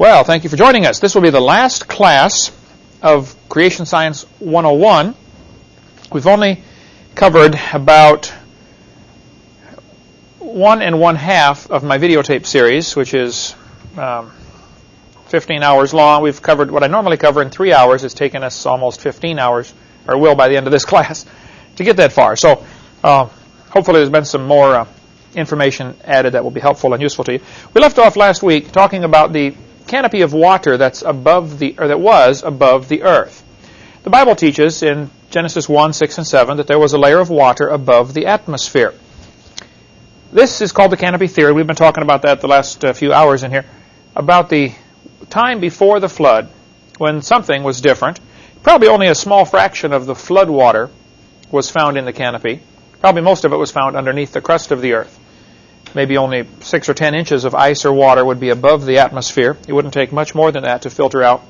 Well, thank you for joining us. This will be the last class of Creation Science 101. We've only covered about one and one half of my videotape series, which is um, 15 hours long. We've covered what I normally cover in three hours. It's taken us almost 15 hours, or will by the end of this class, to get that far. So uh, hopefully there's been some more uh, information added that will be helpful and useful to you. We left off last week talking about the canopy of water that's above the or that was above the earth. The Bible teaches in Genesis 1, 6, and 7 that there was a layer of water above the atmosphere. This is called the canopy theory. We've been talking about that the last uh, few hours in here. About the time before the flood when something was different. Probably only a small fraction of the flood water was found in the canopy. Probably most of it was found underneath the crust of the earth. Maybe only 6 or 10 inches of ice or water would be above the atmosphere. It wouldn't take much more than that to filter out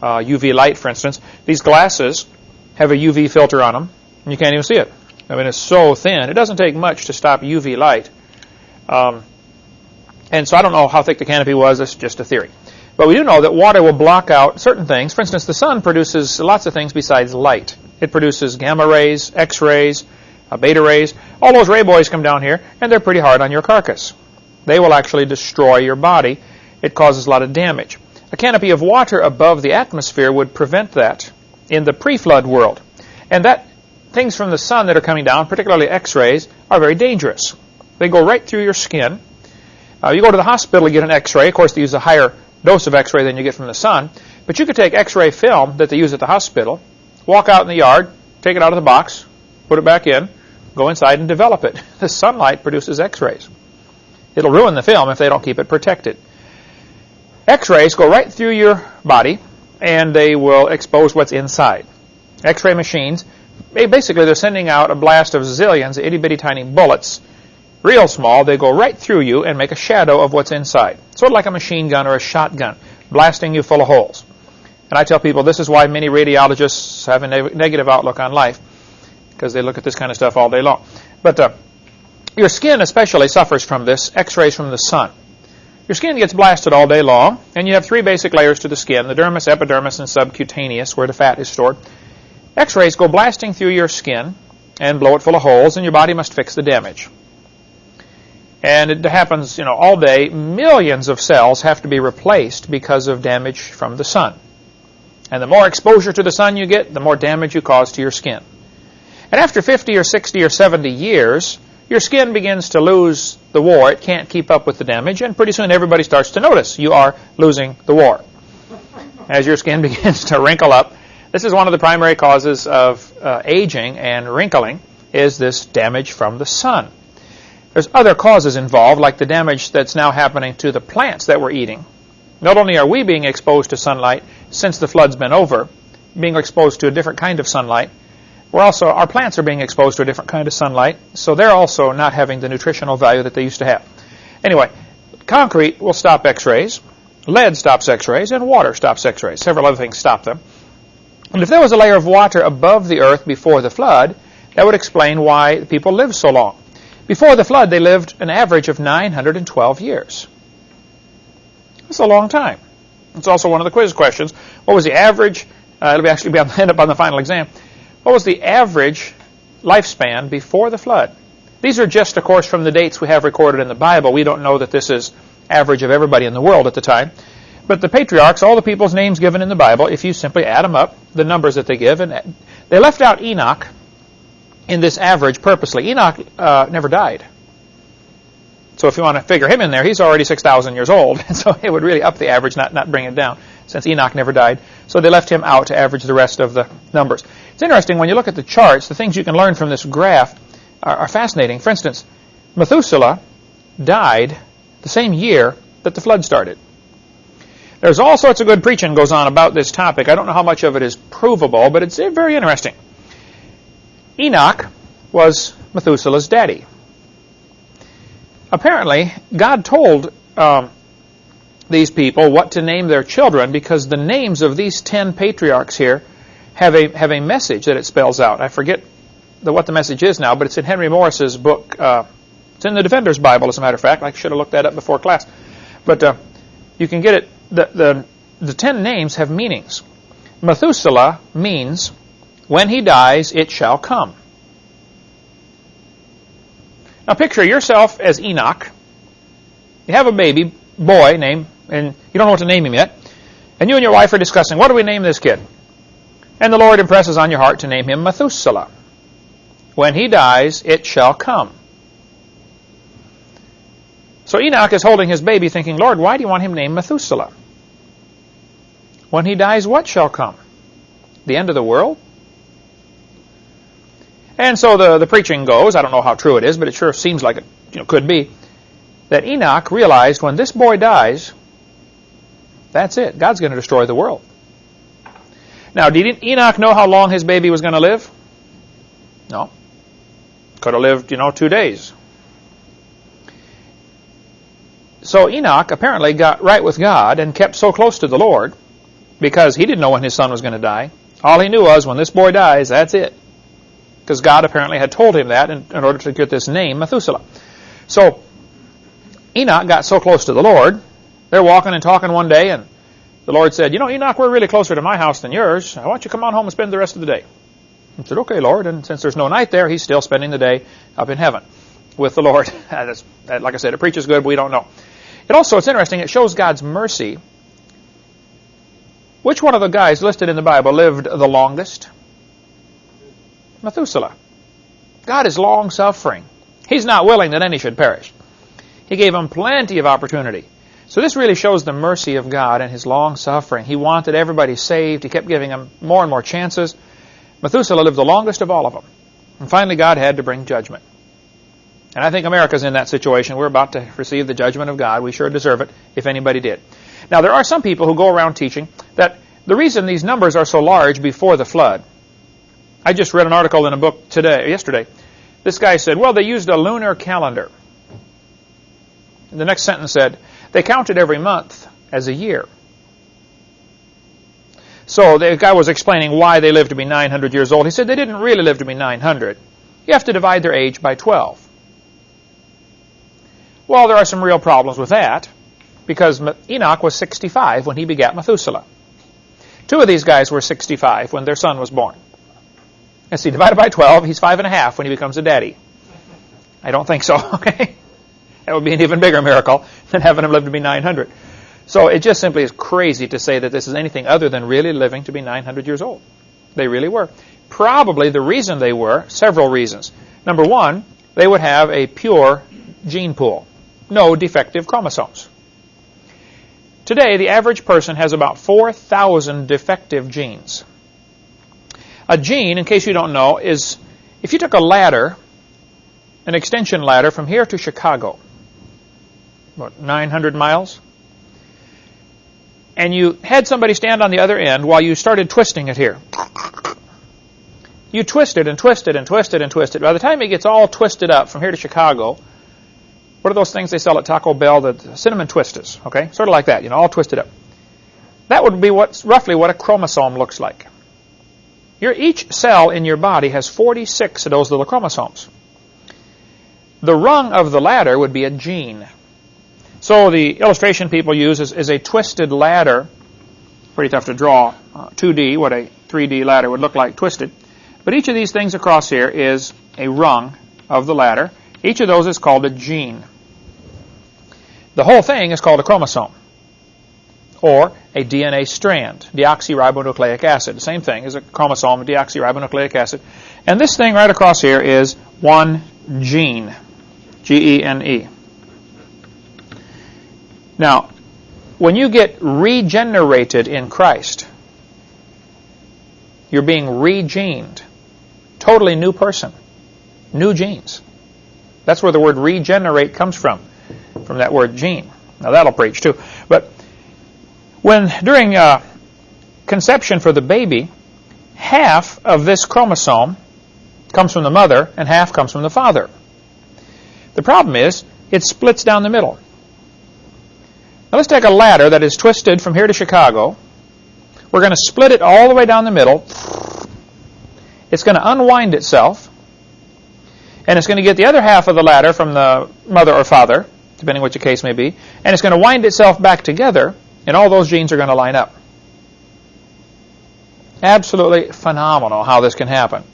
uh, UV light, for instance. These glasses have a UV filter on them, and you can't even see it. I mean, it's so thin. It doesn't take much to stop UV light. Um, and so I don't know how thick the canopy was. It's just a theory. But we do know that water will block out certain things. For instance, the sun produces lots of things besides light. It produces gamma rays, X-rays, beta rays. All those ray boys come down here, and they're pretty hard on your carcass. They will actually destroy your body. It causes a lot of damage. A canopy of water above the atmosphere would prevent that in the pre-flood world. And that things from the sun that are coming down, particularly X-rays, are very dangerous. They go right through your skin. Uh, you go to the hospital to get an X-ray. Of course, they use a higher dose of X-ray than you get from the sun. But you could take X-ray film that they use at the hospital, walk out in the yard, take it out of the box, put it back in, go inside and develop it. The sunlight produces X-rays. It'll ruin the film if they don't keep it protected. X-rays go right through your body, and they will expose what's inside. X-ray machines, basically they're sending out a blast of zillions itty-bitty tiny bullets, real small. They go right through you and make a shadow of what's inside. Sort of like a machine gun or a shotgun, blasting you full of holes. And I tell people this is why many radiologists have a ne negative outlook on life because they look at this kind of stuff all day long. But uh, your skin especially suffers from this, x-rays from the sun. Your skin gets blasted all day long, and you have three basic layers to the skin, the dermis, epidermis, and subcutaneous, where the fat is stored. X-rays go blasting through your skin and blow it full of holes, and your body must fix the damage. And it happens, you know, all day. Millions of cells have to be replaced because of damage from the sun. And the more exposure to the sun you get, the more damage you cause to your skin. And after 50 or 60 or 70 years, your skin begins to lose the war. It can't keep up with the damage, and pretty soon everybody starts to notice you are losing the war. As your skin begins to wrinkle up, this is one of the primary causes of uh, aging and wrinkling, is this damage from the sun. There's other causes involved, like the damage that's now happening to the plants that we're eating. Not only are we being exposed to sunlight since the flood's been over, being exposed to a different kind of sunlight, we're also, our plants are being exposed to a different kind of sunlight, so they're also not having the nutritional value that they used to have. Anyway, concrete will stop X-rays, lead stops X-rays, and water stops X-rays. Several other things stop them. And if there was a layer of water above the earth before the flood, that would explain why people lived so long. Before the flood, they lived an average of 912 years. That's a long time. It's also one of the quiz questions. What was the average? Uh, it'll be actually be on, end up on the final exam. What was the average lifespan before the flood? These are just, of course, from the dates we have recorded in the Bible. We don't know that this is average of everybody in the world at the time. But the patriarchs, all the people's names given in the Bible, if you simply add them up, the numbers that they give, and they left out Enoch in this average purposely. Enoch uh, never died. So if you want to figure him in there, he's already 6,000 years old. so it would really up the average, not, not bring it down, since Enoch never died. So they left him out to average the rest of the numbers. It's interesting, when you look at the charts, the things you can learn from this graph are, are fascinating. For instance, Methuselah died the same year that the flood started. There's all sorts of good preaching goes on about this topic. I don't know how much of it is provable, but it's very interesting. Enoch was Methuselah's daddy. Apparently, God told um, these people what to name their children because the names of these ten patriarchs here have a have a message that it spells out. I forget the, what the message is now, but it's in Henry Morris's book. Uh, it's in the Defender's Bible, as a matter of fact. I should have looked that up before class. But uh, you can get it the, the, the ten names have meanings. Methuselah means, when he dies, it shall come. Now picture yourself as Enoch. You have a baby boy named, and you don't know what to name him yet. And you and your wife are discussing, what do we name this kid? And the Lord impresses on your heart to name him Methuselah. When he dies, it shall come. So Enoch is holding his baby thinking, Lord, why do you want him named Methuselah? When he dies, what shall come? The end of the world? And so the, the preaching goes, I don't know how true it is, but it sure seems like it you know, could be, that Enoch realized when this boy dies, that's it. God's going to destroy the world. Now, didn't Enoch know how long his baby was going to live? No. Could have lived, you know, two days. So Enoch apparently got right with God and kept so close to the Lord because he didn't know when his son was going to die. All he knew was when this boy dies, that's it. Because God apparently had told him that in, in order to get this name, Methuselah. So Enoch got so close to the Lord, they're walking and talking one day, and the Lord said, You know, Enoch, we're really closer to my house than yours. I want you to come on home and spend the rest of the day. He said, Okay, Lord. And since there's no night there, he's still spending the day up in heaven with the Lord. Like I said, it preaches good, but we don't know. It also, it's interesting, it shows God's mercy. Which one of the guys listed in the Bible lived the longest? Methuselah. God is long suffering. He's not willing that any should perish. He gave them plenty of opportunity. So this really shows the mercy of God and His long suffering. He wanted everybody saved. He kept giving them more and more chances. Methuselah lived the longest of all of them. And finally God had to bring judgment. And I think America's in that situation. We're about to receive the judgment of God. We sure deserve it, if anybody did. Now, there are some people who go around teaching that the reason these numbers are so large before the flood. I just read an article in a book today, yesterday. This guy said, well, they used a lunar calendar. And the next sentence said, they counted every month as a year. So the guy was explaining why they lived to be 900 years old. He said they didn't really live to be 900. You have to divide their age by 12. Well, there are some real problems with that because Enoch was 65 when he begat Methuselah. Two of these guys were 65 when their son was born. And see, divided by 12, he's five and a half when he becomes a daddy. I don't think so, okay? That would be an even bigger miracle than having him live to be 900. So it just simply is crazy to say that this is anything other than really living to be 900 years old. They really were. Probably the reason they were, several reasons. Number one, they would have a pure gene pool no defective chromosomes. Today, the average person has about 4,000 defective genes. A gene, in case you don't know, is if you took a ladder, an extension ladder from here to Chicago, what, 900 miles, and you had somebody stand on the other end while you started twisting it here. You twisted and twisted and twisted and twisted. By the time it gets all twisted up from here to Chicago, what are those things they sell at Taco Bell? The cinnamon twisters, okay? Sort of like that, you know, all twisted up. That would be what's roughly what a chromosome looks like. Your, each cell in your body has 46 of those little chromosomes. The rung of the ladder would be a gene. So the illustration people use is, is a twisted ladder. Pretty tough to draw uh, 2D, what a 3D ladder would look like twisted. But each of these things across here is a rung of the ladder. Each of those is called a gene. The whole thing is called a chromosome or a DNA strand, deoxyribonucleic acid. The same thing as a chromosome, deoxyribonucleic acid. And this thing right across here is one gene, G-E-N-E. Now, when you get regenerated in Christ, you're being regened. Totally new person. New genes. That's where the word regenerate comes from from that word gene. Now that'll preach too. But when during uh, conception for the baby, half of this chromosome comes from the mother and half comes from the father. The problem is it splits down the middle. Now let's take a ladder that is twisted from here to Chicago. We're going to split it all the way down the middle. It's going to unwind itself. And it's going to get the other half of the ladder from the mother or father depending what your case may be, and it's going to wind itself back together, and all those genes are going to line up. Absolutely phenomenal how this can happen.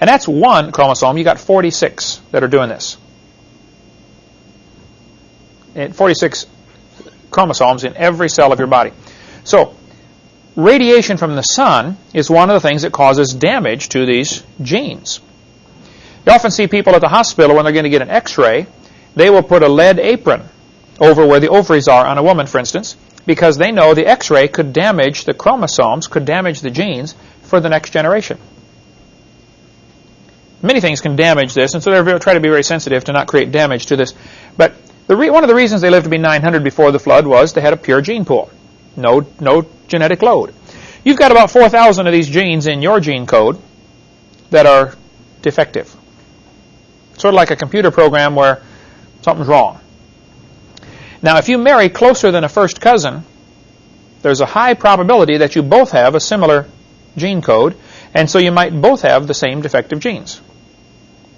And that's one chromosome. You got 46 that are doing this. And 46 chromosomes in every cell of your body. So, radiation from the sun is one of the things that causes damage to these genes. You often see people at the hospital when they're going to get an x-ray, they will put a lead apron over where the ovaries are on a woman, for instance, because they know the x-ray could damage the chromosomes, could damage the genes for the next generation. Many things can damage this, and so they try to be very sensitive to not create damage to this. But one of the reasons they lived to be 900 before the flood was they had a pure gene pool. No, no genetic load. You've got about 4,000 of these genes in your gene code that are defective. Sort of like a computer program where something's wrong. Now, if you marry closer than a first cousin, there's a high probability that you both have a similar gene code, and so you might both have the same defective genes.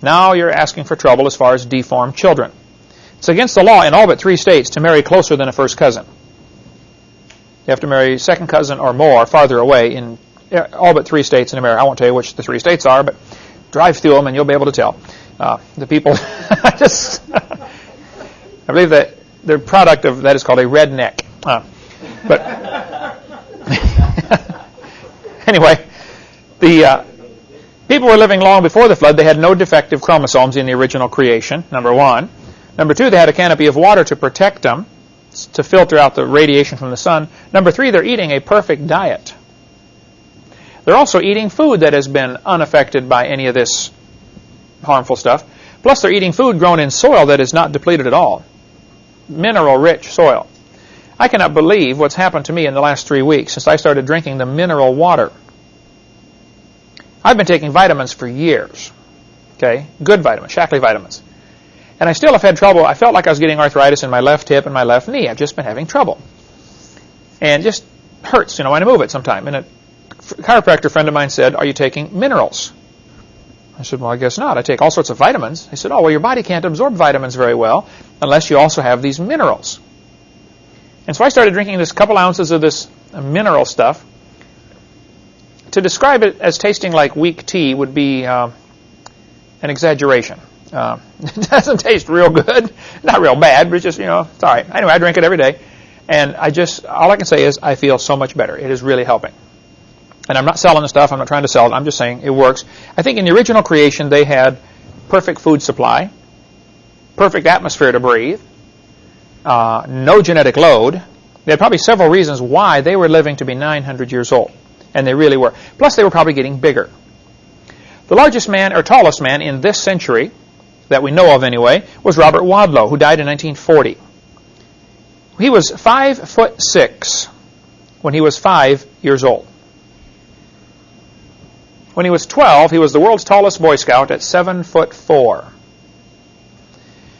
Now you're asking for trouble as far as deformed children. It's against the law in all but three states to marry closer than a first cousin. You have to marry second cousin or more farther away in all but three states in America. I won't tell you which the three states are, but drive through them and you'll be able to tell. Uh, the people, I just, I believe that the product of that is called a redneck. Uh, but anyway, the uh, people were living long before the flood. They had no defective chromosomes in the original creation, number one. Number two, they had a canopy of water to protect them, to filter out the radiation from the sun. Number three, they're eating a perfect diet. They're also eating food that has been unaffected by any of this harmful stuff. Plus, they're eating food grown in soil that is not depleted at all. Mineral-rich soil. I cannot believe what's happened to me in the last three weeks since I started drinking the mineral water. I've been taking vitamins for years. Okay? Good vitamins, Shaklee vitamins. And I still have had trouble. I felt like I was getting arthritis in my left hip and my left knee. I've just been having trouble. And just hurts, you know, when I move it sometime. And a chiropractor friend of mine said, are you taking minerals? I said, well, I guess not. I take all sorts of vitamins. He said, oh, well, your body can't absorb vitamins very well unless you also have these minerals. And so I started drinking this couple ounces of this mineral stuff. To describe it as tasting like weak tea would be uh, an exaggeration. Uh, it doesn't taste real good. Not real bad, but it's just, you know, it's all right. Anyway, I drink it every day. And I just, all I can say is I feel so much better. It is really helping. And I'm not selling the stuff. I'm not trying to sell it. I'm just saying it works. I think in the original creation, they had perfect food supply, perfect atmosphere to breathe, uh, no genetic load. They had probably several reasons why they were living to be 900 years old. And they really were. Plus, they were probably getting bigger. The largest man, or tallest man in this century, that we know of anyway, was Robert Wadlow, who died in 1940. He was five foot six when he was five years old. When he was 12, he was the world's tallest Boy Scout at 7 foot 4.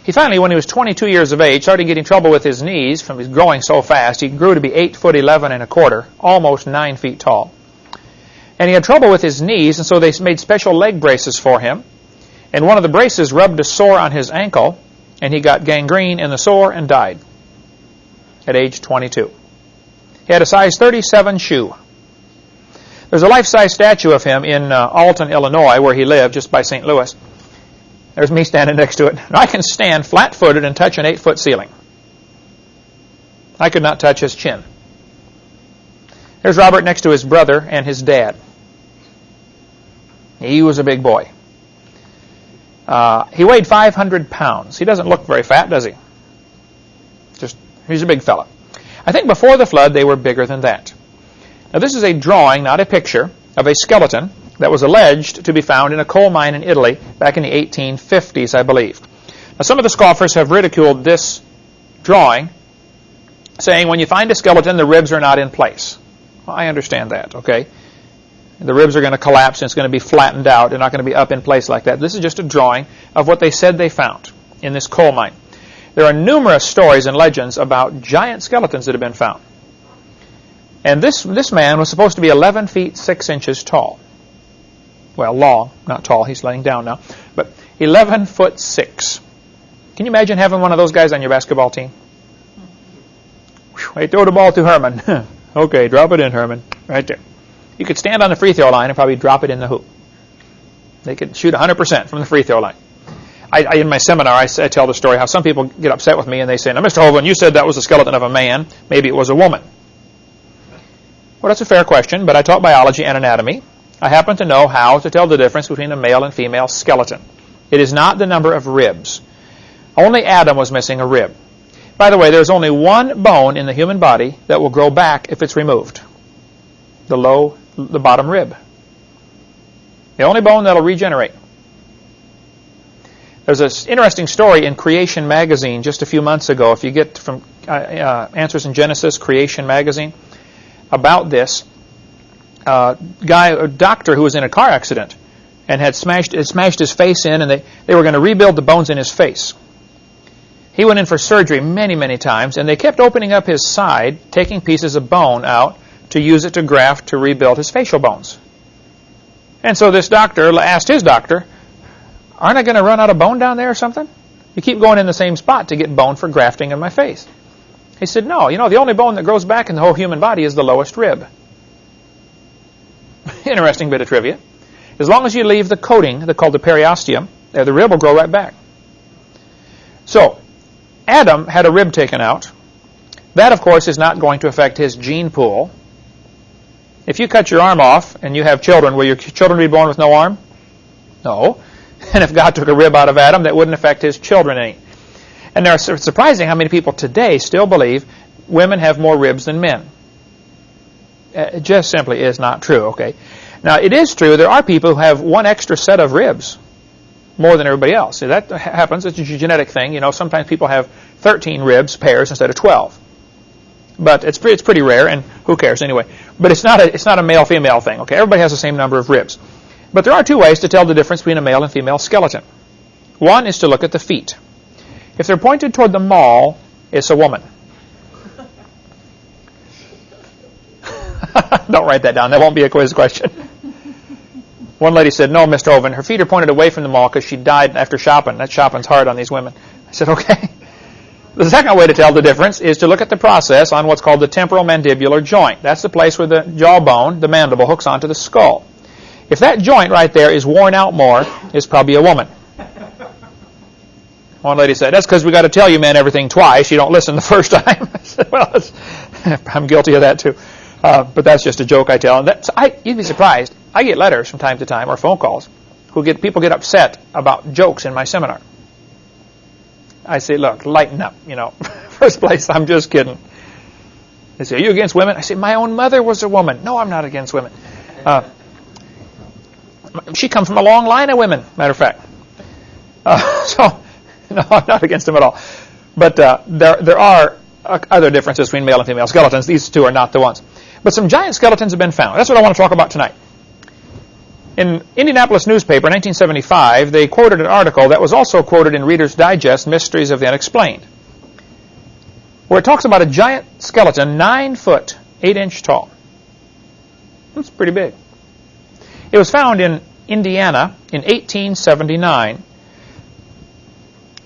He finally, when he was 22 years of age, started getting trouble with his knees from his growing so fast. He grew to be 8 foot 11 and a quarter, almost 9 feet tall. And he had trouble with his knees, and so they made special leg braces for him. And one of the braces rubbed a sore on his ankle, and he got gangrene in the sore and died at age 22. He had a size 37 shoe. There's a life-size statue of him in uh, Alton, Illinois, where he lived, just by St. Louis. There's me standing next to it. I can stand flat-footed and touch an eight-foot ceiling. I could not touch his chin. There's Robert next to his brother and his dad. He was a big boy. Uh, he weighed 500 pounds. He doesn't look very fat, does he? Just, he's a big fella. I think before the flood, they were bigger than that. Now this is a drawing, not a picture, of a skeleton that was alleged to be found in a coal mine in Italy back in the 1850s, I believe. Now some of the scoffers have ridiculed this drawing, saying when you find a skeleton, the ribs are not in place. Well, I understand that, okay? The ribs are going to collapse and it's going to be flattened out. They're not going to be up in place like that. This is just a drawing of what they said they found in this coal mine. There are numerous stories and legends about giant skeletons that have been found. And this, this man was supposed to be 11 feet 6 inches tall. Well, long, not tall. He's laying down now. But 11 foot 6. Can you imagine having one of those guys on your basketball team? Hmm. Hey, throw the ball to Herman. okay, drop it in, Herman. Right there. You could stand on the free throw line and probably drop it in the hoop. They could shoot 100% from the free throw line. I, I, in my seminar, I, I, tell the story how some people get upset with me and they say, now, Mr. Hovind, you said that was the skeleton of a man. Maybe it was a woman. Well, that's a fair question, but I taught biology and anatomy. I happen to know how to tell the difference between a male and female skeleton. It is not the number of ribs. Only Adam was missing a rib. By the way, there's only one bone in the human body that will grow back if it's removed. The low, the bottom rib. The only bone that'll regenerate. There's an interesting story in Creation magazine just a few months ago. If you get from uh, uh, Answers in Genesis, Creation magazine, about this uh, guy, a doctor who was in a car accident and had smashed, had smashed his face in, and they, they were going to rebuild the bones in his face. He went in for surgery many, many times, and they kept opening up his side, taking pieces of bone out to use it to graft to rebuild his facial bones. And so this doctor asked his doctor, aren't I going to run out of bone down there or something? You keep going in the same spot to get bone for grafting in my face. He said, no, you know, the only bone that grows back in the whole human body is the lowest rib. Interesting bit of trivia. As long as you leave the coating, called the periosteum, the rib will grow right back. So, Adam had a rib taken out. That, of course, is not going to affect his gene pool. If you cut your arm off and you have children, will your children be born with no arm? No. And if God took a rib out of Adam, that wouldn't affect his children any. And it's surprising how many people today still believe women have more ribs than men. Uh, it just simply is not true, okay? Now, it is true there are people who have one extra set of ribs more than everybody else. See, that happens. It's a genetic thing. You know, sometimes people have 13 ribs pairs instead of 12. But it's it's pretty rare, and who cares anyway? But it's not a it's not a male female thing. Okay, everybody has the same number of ribs. But there are two ways to tell the difference between a male and female skeleton. One is to look at the feet. If they're pointed toward the mall, it's a woman. Don't write that down. That won't be a quiz question. One lady said, no, Mr. Hovind, her feet are pointed away from the mall because she died after shopping. That shopping's hard on these women. I said, okay. The second way to tell the difference is to look at the process on what's called the temporal mandibular joint. That's the place where the jawbone, the mandible, hooks onto the skull. If that joint right there is worn out more, it's probably a woman. One lady said, that's because we got to tell you men everything twice. You don't listen the first time. I said, well, I'm guilty of that too. Uh, but that's just a joke I tell. And that's, I, you'd be surprised. I get letters from time to time or phone calls who get people get upset about jokes in my seminar. I say, look, lighten up. You know, first place, I'm just kidding. They say, are you against women? I say, my own mother was a woman. No, I'm not against women. Uh, she comes from a long line of women, matter of fact. Uh, so, no, I'm not against them at all. But uh, there, there are uh, other differences between male and female skeletons. These two are not the ones. But some giant skeletons have been found. That's what I want to talk about tonight. In Indianapolis newspaper, 1975, they quoted an article that was also quoted in Reader's Digest, Mysteries of the Unexplained, where it talks about a giant skeleton, 9 foot, 8 inch tall. That's pretty big. It was found in Indiana in 1879.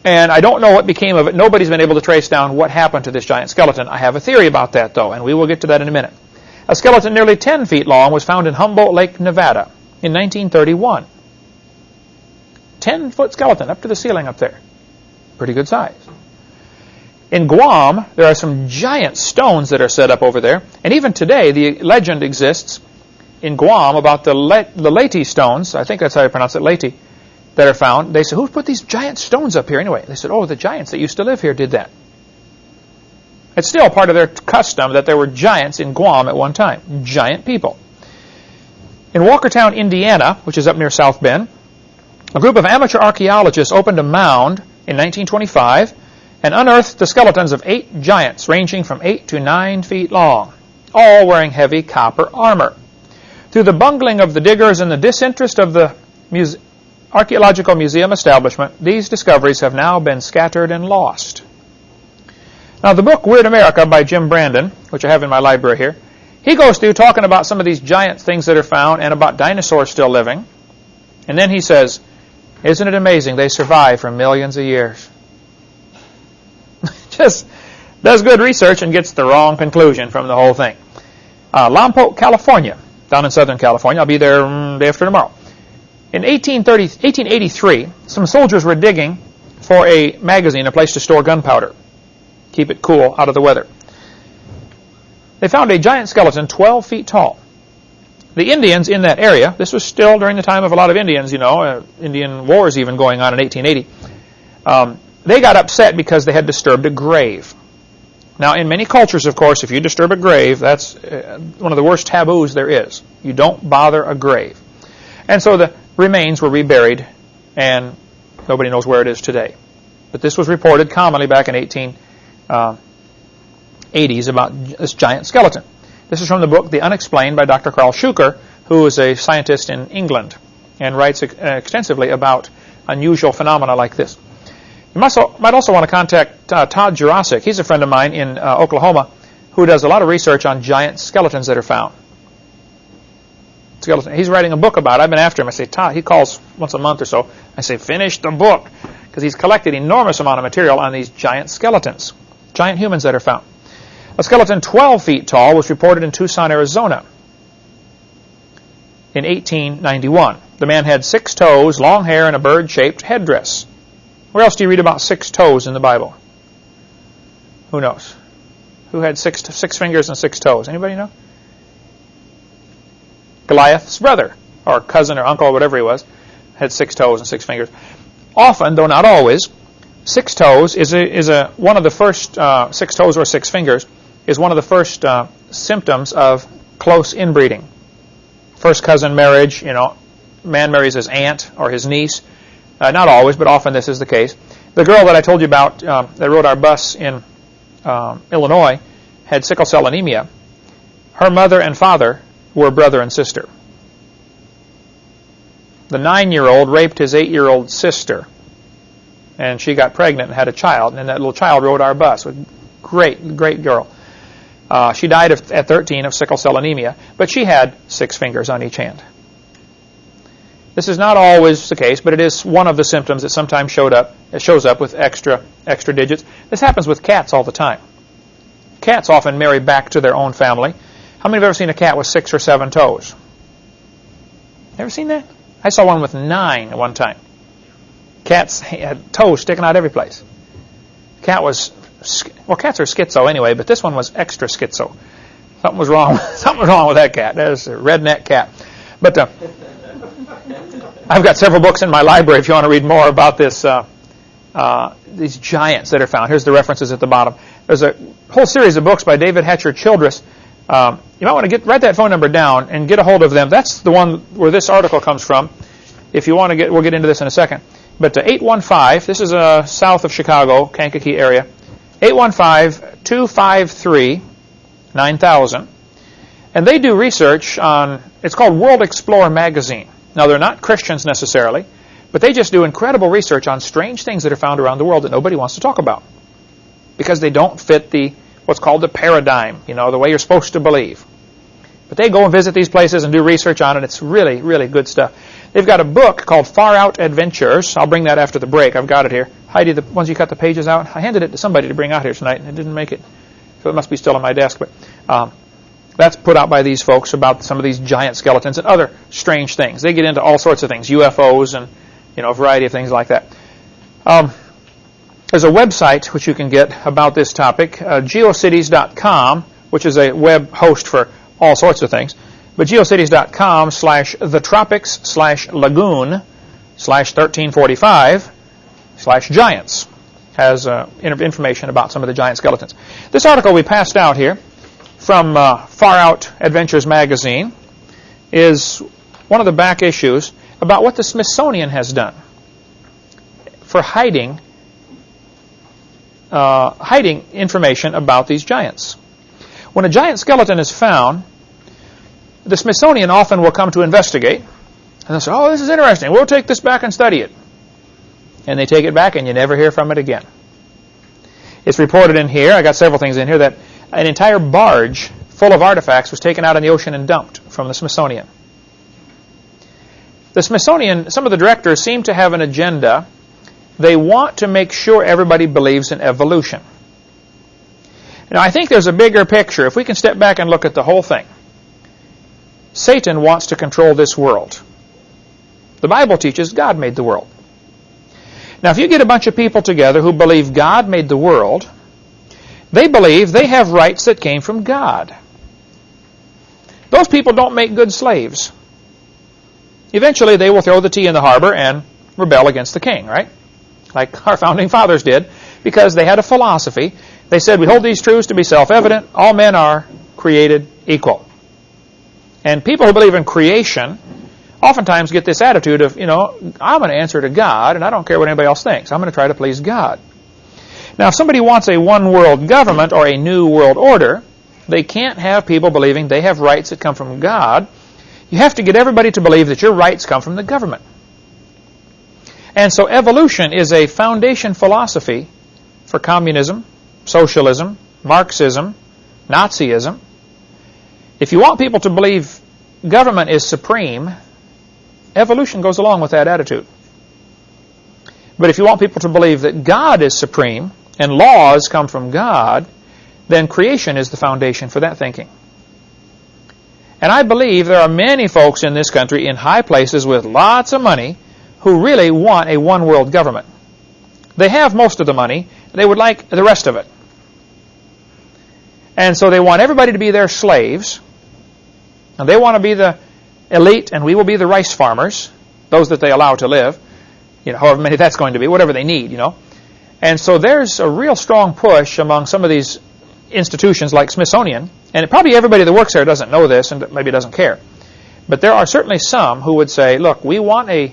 And I don't know what became of it. Nobody's been able to trace down what happened to this giant skeleton. I have a theory about that, though, and we will get to that in a minute. A skeleton nearly 10 feet long was found in Humboldt Lake, Nevada in 1931. 10-foot skeleton up to the ceiling up there. Pretty good size. In Guam, there are some giant stones that are set up over there. And even today, the legend exists in Guam about the, Le the Leyte stones. I think that's how you pronounce it, Leyte, that are found. They said, who put these giant stones up here anyway? They said, oh, the giants that used to live here did that. It's still part of their custom that there were giants in Guam at one time. Giant people. In Walkerton, Indiana, which is up near South Bend, a group of amateur archaeologists opened a mound in 1925 and unearthed the skeletons of eight giants ranging from 8 to 9 feet long, all wearing heavy copper armor. Through the bungling of the diggers and the disinterest of the muse archaeological museum establishment, these discoveries have now been scattered and lost. Now, the book Weird America by Jim Brandon, which I have in my library here, he goes through talking about some of these giant things that are found and about dinosaurs still living. And then he says, isn't it amazing they survive for millions of years? Just, does good research and gets the wrong conclusion from the whole thing. Uh, Lompoc, California, down in Southern California. I'll be there um, day after tomorrow. In 1883, some soldiers were digging for a magazine, a place to store gunpowder, keep it cool out of the weather. They found a giant skeleton 12 feet tall. The Indians in that area, this was still during the time of a lot of Indians, you know, uh, Indian wars even going on in 1880, um, they got upset because they had disturbed a grave. Now, in many cultures, of course, if you disturb a grave, that's uh, one of the worst taboos there is. You don't bother a grave. And so the remains were reburied, and nobody knows where it is today. But this was reported commonly back in 1880s uh, about this giant skeleton. This is from the book The Unexplained by Dr. Karl Shuker, who is a scientist in England and writes extensively about unusual phenomena like this. You might also, want to contact uh, Todd Jurasik. He's a friend of mine in uh, Oklahoma who does a lot of research on giant skeletons that are found. Skeleton. He's writing a book about it. I've been after him. I say, Todd, he calls once a month or so. I say, finish the book. Because he's collected enormous amount of material on these giant skeletons, giant humans that are found. A skeleton 12 feet tall was reported in Tucson, Arizona in 1891. The man had six toes, long hair, and a bird-shaped headdress. Where else do you read about six toes in the Bible? Who knows? Who had six six fingers and six toes? Anybody know? Goliath's brother, or cousin or uncle, or whatever he was, had six toes and six fingers. Often, though not always, six toes is a, is a one of the first uh, six toes or six fingers is one of the first uh, symptoms of close inbreeding. First cousin marriage, you know, man marries his aunt or his niece uh, not always, but often this is the case. The girl that I told you about um, that rode our bus in um, Illinois had sickle cell anemia. Her mother and father were brother and sister. The nine-year-old raped his eight-year-old sister, and she got pregnant and had a child, and that little child rode our bus. Great, great girl. Uh, she died of, at 13 of sickle cell anemia, but she had six fingers on each hand. This is not always the case, but it is one of the symptoms that sometimes showed up. It shows up with extra extra digits. This happens with cats all the time. Cats often marry back to their own family. How many have ever seen a cat with six or seven toes? Ever seen that? I saw one with nine at one time. Cats had toes sticking out every place. Cat was well, cats are schizo anyway, but this one was extra schizo. Something was wrong. Something was wrong with that cat. That was a redneck cat. But uh, I've got several books in my library if you want to read more about this. Uh, uh, these giants that are found. Here's the references at the bottom. There's a whole series of books by David Hatcher Childress. Um, you might want to get write that phone number down and get a hold of them. That's the one where this article comes from. If you want to get, we'll get into this in a second. But uh, 815, this is uh, south of Chicago, Kankakee area. 815-253-9000. And they do research on, it's called World Explorer Magazine. Now, they're not Christians necessarily, but they just do incredible research on strange things that are found around the world that nobody wants to talk about because they don't fit the what's called the paradigm, you know, the way you're supposed to believe. But they go and visit these places and do research on it. It's really, really good stuff. They've got a book called Far Out Adventures. I'll bring that after the break. I've got it here. Heidi, the ones you cut the pages out, I handed it to somebody to bring out here tonight, and it didn't make it. So it must be still on my desk. But um, that's put out by these folks about some of these giant skeletons and other strange things. They get into all sorts of things, UFOs and you know a variety of things like that. Um, there's a website which you can get about this topic, uh, geocities.com, which is a web host for all sorts of things. But geocities.com slash the tropics slash lagoon slash 1345 slash giants has uh, information about some of the giant skeletons. This article we passed out here from uh, Far Out Adventures magazine is one of the back issues about what the Smithsonian has done for hiding uh, hiding information about these giants. When a giant skeleton is found, the Smithsonian often will come to investigate, and they'll say, "Oh, this is interesting. We'll take this back and study it." And they take it back, and you never hear from it again. It's reported in here. I got several things in here that an entire barge full of artifacts was taken out in the ocean and dumped from the Smithsonian. The Smithsonian, some of the directors seem to have an agenda. They want to make sure everybody believes in evolution. Now, I think there's a bigger picture. If we can step back and look at the whole thing, Satan wants to control this world. The Bible teaches God made the world. Now, if you get a bunch of people together who believe God made the world, they believe they have rights that came from God. Those people don't make good slaves. Eventually, they will throw the tea in the harbor and rebel against the king, right? Like our founding fathers did, because they had a philosophy. They said, we hold these truths to be self-evident. All men are created equal. And people who believe in creation oftentimes get this attitude of, you know, I'm going to answer to God, and I don't care what anybody else thinks. I'm going to try to please God. Now, if somebody wants a one-world government or a new world order, they can't have people believing they have rights that come from God. You have to get everybody to believe that your rights come from the government. And so evolution is a foundation philosophy for communism, socialism, Marxism, Nazism. If you want people to believe government is supreme, evolution goes along with that attitude. But if you want people to believe that God is supreme and laws come from God, then creation is the foundation for that thinking. And I believe there are many folks in this country in high places with lots of money who really want a one-world government. They have most of the money. They would like the rest of it. And so they want everybody to be their slaves. And they want to be the elite, and we will be the rice farmers, those that they allow to live, you know, however many that's going to be, whatever they need, you know. And so there's a real strong push among some of these institutions like Smithsonian, and probably everybody that works there doesn't know this and maybe doesn't care. But there are certainly some who would say, look, we want a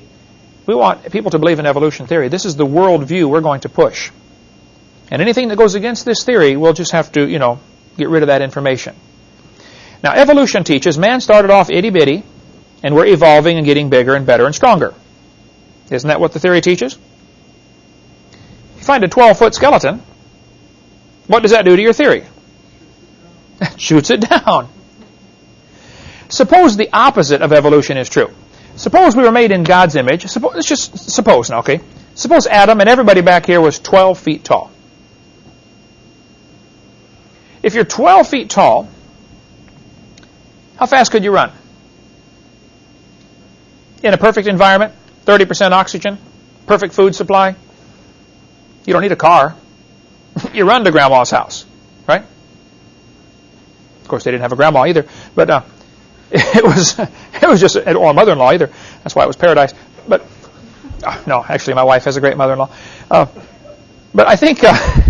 we want people to believe in evolution theory. This is the world view we're going to push. And anything that goes against this theory, we'll just have to, you know, get rid of that information. Now, evolution teaches man started off itty-bitty, and we're evolving and getting bigger and better and stronger. Isn't that what the theory teaches? You find a 12-foot skeleton, what does that do to your theory? Shoots it down. Suppose the opposite of evolution is true. Suppose we were made in God's image. Let's just suppose now, okay? Suppose Adam and everybody back here was 12 feet tall. If you're 12 feet tall, how fast could you run? In a perfect environment, 30% oxygen, perfect food supply. You don't need a car. you run to grandma's house, right? Of course, they didn't have a grandma either, but uh, it was it was just or a mother-in-law either. That's why it was paradise. But uh, no, actually, my wife has a great mother-in-law. Uh, but I think uh,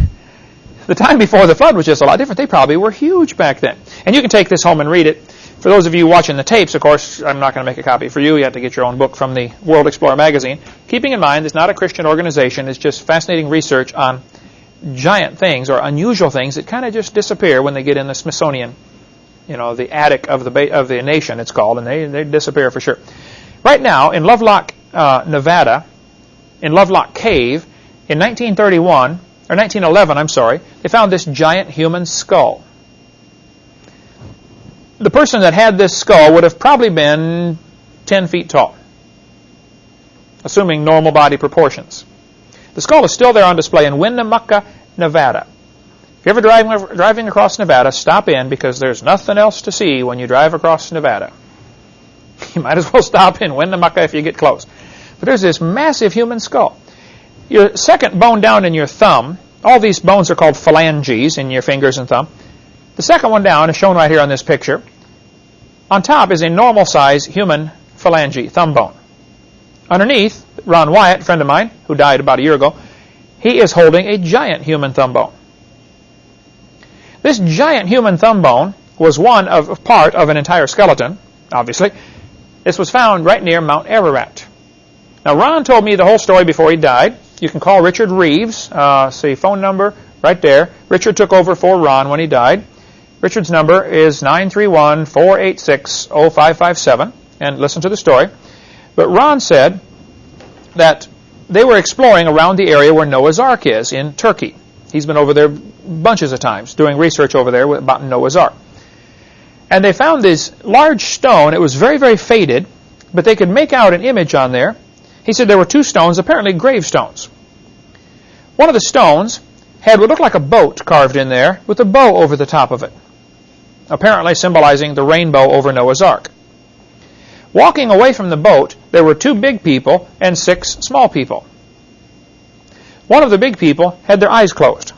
the time before the flood was just a lot different. They probably were huge back then. And you can take this home and read it. For those of you watching the tapes, of course, I'm not going to make a copy for you. You have to get your own book from the World Explorer magazine. Keeping in mind, it's not a Christian organization. It's just fascinating research on giant things or unusual things that kind of just disappear when they get in the Smithsonian, you know, the attic of the of the nation. It's called, and they they disappear for sure. Right now in Lovelock, uh, Nevada, in Lovelock Cave, in 1931 or 1911, I'm sorry, they found this giant human skull. The person that had this skull would have probably been 10 feet tall, assuming normal body proportions. The skull is still there on display in Winnemucca, Nevada. If you're ever driving, driving across Nevada, stop in because there's nothing else to see when you drive across Nevada. You might as well stop in Winnemucca if you get close. But there's this massive human skull. Your second bone down in your thumb, all these bones are called phalanges in your fingers and thumb. The second one down is shown right here on this picture. On top is a normal size human phalange, thumb bone. Underneath, Ron Wyatt, a friend of mine, who died about a year ago, he is holding a giant human thumb bone. This giant human thumb bone was one of part of an entire skeleton, obviously. This was found right near Mount Ararat. Now, Ron told me the whole story before he died. You can call Richard Rives. Uh, see, phone number right there. Richard took over for Ron when he died. Richard's number is 931-486-0557. And listen to the story. But Ron said that they were exploring around the area where Noah's Ark is in Turkey. He's been over there bunches of times doing research over there about Noah's Ark. And they found this large stone. It was very, very faded, but they could make out an image on there. He said there were two stones, apparently gravestones. One of the stones had what looked like a boat carved in there with a bow over the top of it, apparently symbolizing the rainbow over Noah's Ark. Walking away from the boat, there were two big people and six small people. One of the big people had their eyes closed.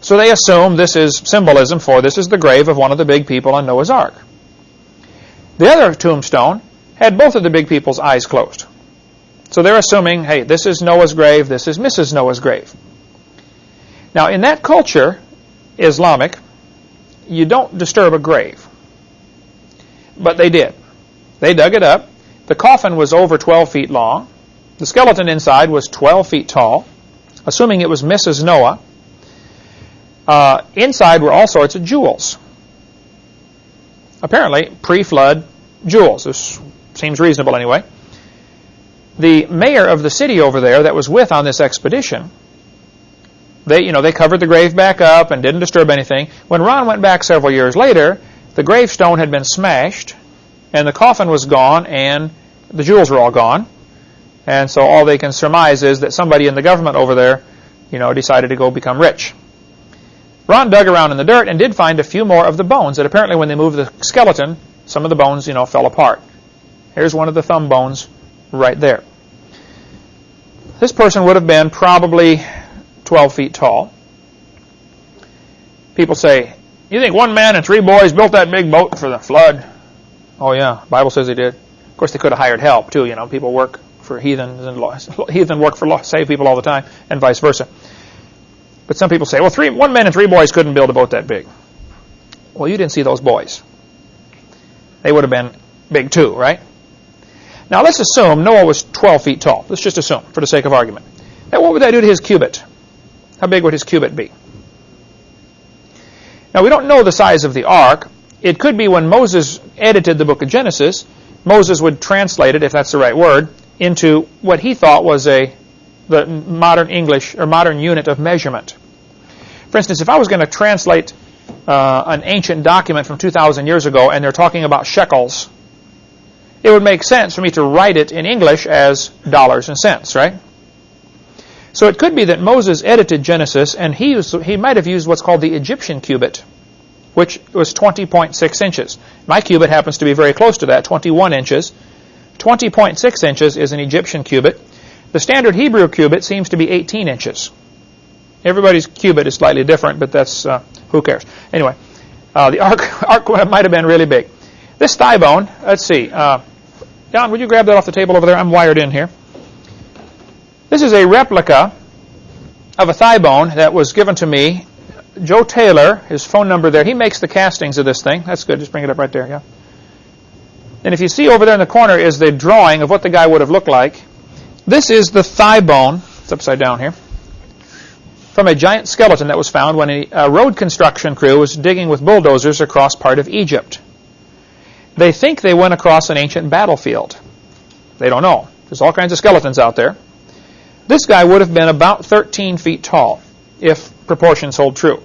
So they assume this is symbolism for this is the grave of one of the big people on Noah's Ark. The other tombstone had both of the big people's eyes closed. So they're assuming, hey, this is Noah's grave, this is Mrs. Noah's grave. Now, in that culture, Islamic, you don't disturb a grave. But they did. They dug it up. The coffin was over 12 feet long. The skeleton inside was 12 feet tall, assuming it was Mrs. Noah. Uh, inside were all sorts of jewels. Apparently, pre-flood jewels. This seems reasonable anyway. The mayor of the city over there that was with on this expedition, they, you know, they covered the grave back up and didn't disturb anything. When Ron went back several years later, the gravestone had been smashed, and the coffin was gone, and the jewels were all gone. And so all they can surmise is that somebody in the government over there, you know, decided to go become rich. Ron dug around in the dirt and did find a few more of the bones that apparently when they moved the skeleton, some of the bones, you know, fell apart. Here's one of the thumb bones right there. This person would have been probably 12 feet tall. People say, you think one man and three boys built that big boat for the flood? Oh yeah, Bible says they did. Of course, they could have hired help too. You know, people work for heathens and heathen work for save people all the time, and vice versa. But some people say, well, three, one man and three boys couldn't build a boat that big. Well, you didn't see those boys. They would have been big too, right? Now let's assume Noah was 12 feet tall. Let's just assume, for the sake of argument. Now what would that do to his cubit? How big would his cubit be? Now we don't know the size of the ark. It could be when Moses edited the book of Genesis, Moses would translate it, if that's the right word, into what he thought was a the modern English or modern unit of measurement. For instance, if I was going to translate uh, an ancient document from 2,000 years ago and they're talking about shekels, it would make sense for me to write it in English as dollars and cents, right? So it could be that Moses edited Genesis and he, used, he might have used what's called the Egyptian cubit, which was 20.6 inches. My cubit happens to be very close to that, 21 inches. 20.6 inches is an Egyptian cubit. The standard Hebrew cubit seems to be 18 inches. Everybody's cubit is slightly different, but that's, uh, who cares? Anyway, uh, the ark, ark might have been really big. This thigh bone, let's see. Uh, Don, would you grab that off the table over there? I'm wired in here. This is a replica of a thigh bone that was given to me. Joe Taylor, his phone number there, he makes the castings of this thing. That's good. Just bring it up right there, yeah. And if you see over there in the corner is the drawing of what the guy would have looked like. This is the thigh bone. It's upside down here. From a giant skeleton that was found when a, a road construction crew was digging with bulldozers across part of Egypt. They think they went across an ancient battlefield. They don't know. There's all kinds of skeletons out there. This guy would have been about 13 feet tall, if proportions hold true.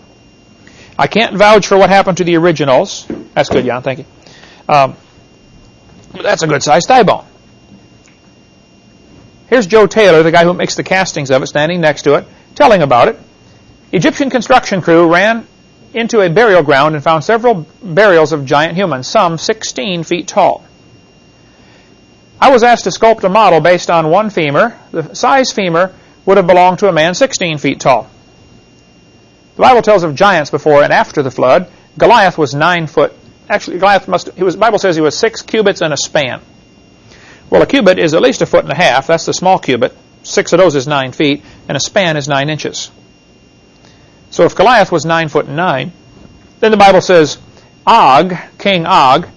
I can't vouch for what happened to the originals. That's good, Jan. Thank you. Um, that's a good sized thigh bone. Here's Joe Taylor, the guy who makes the castings of it, standing next to it, telling about it. Egyptian construction crew ran into a burial ground and found several burials of giant humans, some 16 feet tall. I was asked to sculpt a model based on one femur. The size femur would have belonged to a man 16 feet tall. The Bible tells of giants before and after the flood. Goliath was nine foot. Actually, Goliath must. He was. The Bible says he was six cubits and a span. Well, a cubit is at least a foot and a half. That's the small cubit. Six of those is nine feet, and a span is nine inches. So if Goliath was nine foot and nine, then the Bible says Og, King Og,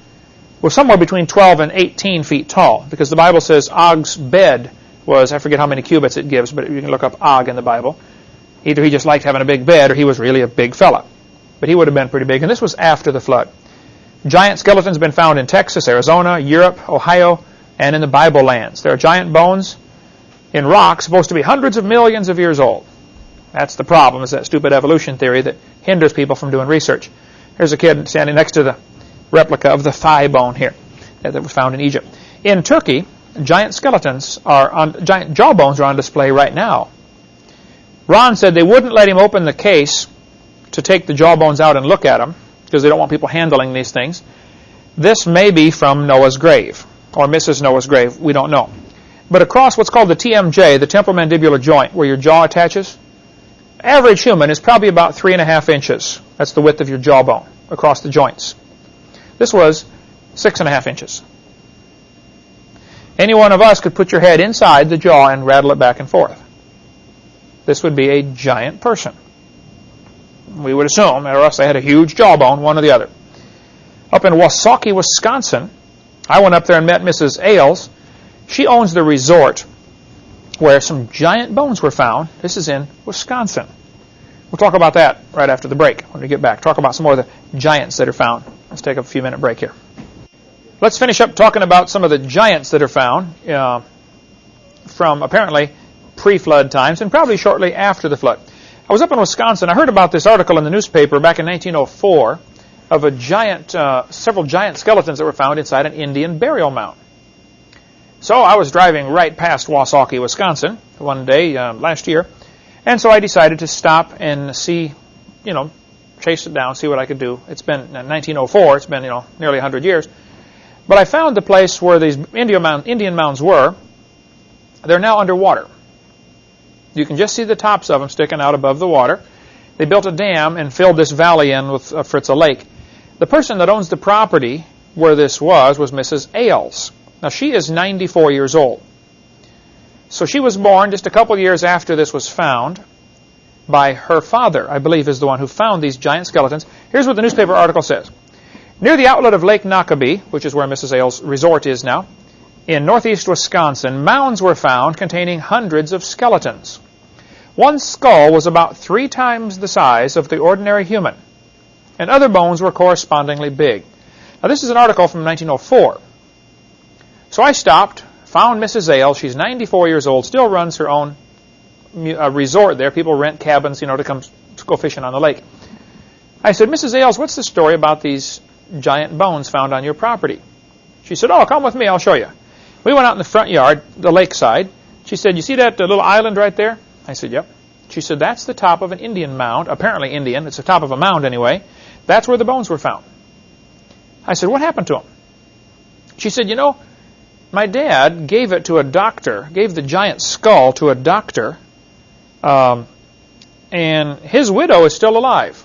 was somewhere between 12 and 18 feet tall because the Bible says Og's bed was, I forget how many cubits it gives, but you can look up Og in the Bible. Either he just liked having a big bed or he was really a big fella. But he would have been pretty big, and this was after the flood. Giant skeletons have been found in Texas, Arizona, Europe, Ohio, and in the Bible lands. There are giant bones in rocks supposed to be hundreds of millions of years old. That's the problem, is that stupid evolution theory that hinders people from doing research. Here's a kid standing next to the replica of the thigh bone here that was found in Egypt. In Turkey, giant skeletons are on, giant jawbones are on display right now. Ron said they wouldn't let him open the case to take the jawbones out and look at them because they don't want people handling these things. This may be from Noah's grave or Mrs. Noah's grave. We don't know. But across what's called the TMJ, the temporomandibular joint, where your jaw attaches, average human is probably about three and a half inches. That's the width of your jawbone across the joints. This was six and a half inches. Any one of us could put your head inside the jaw and rattle it back and forth. This would be a giant person. We would assume, or else they had a huge jawbone, one or the other. Up in Wausaukee, Wisconsin, I went up there and met Mrs. Ailes. She owns the resort where some giant bones were found. This is in Wisconsin. We'll talk about that right after the break when we get back. Talk about some more of the giants that are found. Let's take a few minute break here. Let's finish up talking about some of the giants that are found uh, from apparently pre-flood times and probably shortly after the flood. I was up in Wisconsin. I heard about this article in the newspaper back in 1904 of a giant, uh, several giant skeletons that were found inside an Indian burial mound. So I was driving right past Wausaukee, Wisconsin, one day uh, last year, and so I decided to stop and see, you know, chase it down, see what I could do. It's been 1904. It's been you know nearly 100 years, but I found the place where these Indian, mound, Indian mounds were. They're now underwater. You can just see the tops of them sticking out above the water. They built a dam and filled this valley in with uh, Fritza Lake. The person that owns the property where this was was Mrs. Ailes. Now she is 94 years old. So she was born just a couple years after this was found by her father, I believe is the one who found these giant skeletons. Here's what the newspaper article says. Near the outlet of Lake Noquebay, which is where Mrs. Ailes' resort is now, in northeast Wisconsin, mounds were found containing hundreds of skeletons. One skull was about three times the size of the ordinary human, and other bones were correspondingly big. Now, this is an article from 1904. So I stopped, found Mrs. Ailes. She's 94 years old, still runs her own uh, resort there. People rent cabins, you know, to come to go fishing on the lake. I said, Mrs. Ailes, what's the story about these giant bones found on your property? She said, oh, come with me, I'll show you. We went out in the front yard, the lakeside. She said, you see that uh, little island right there? I said, yep. She said, that's the top of an Indian mound, apparently Indian. It's the top of a mound anyway. That's where the bones were found. I said, what happened to them? She said, you know, my dad gave it to a doctor, gave the giant skull to a doctor, um, and his widow is still alive.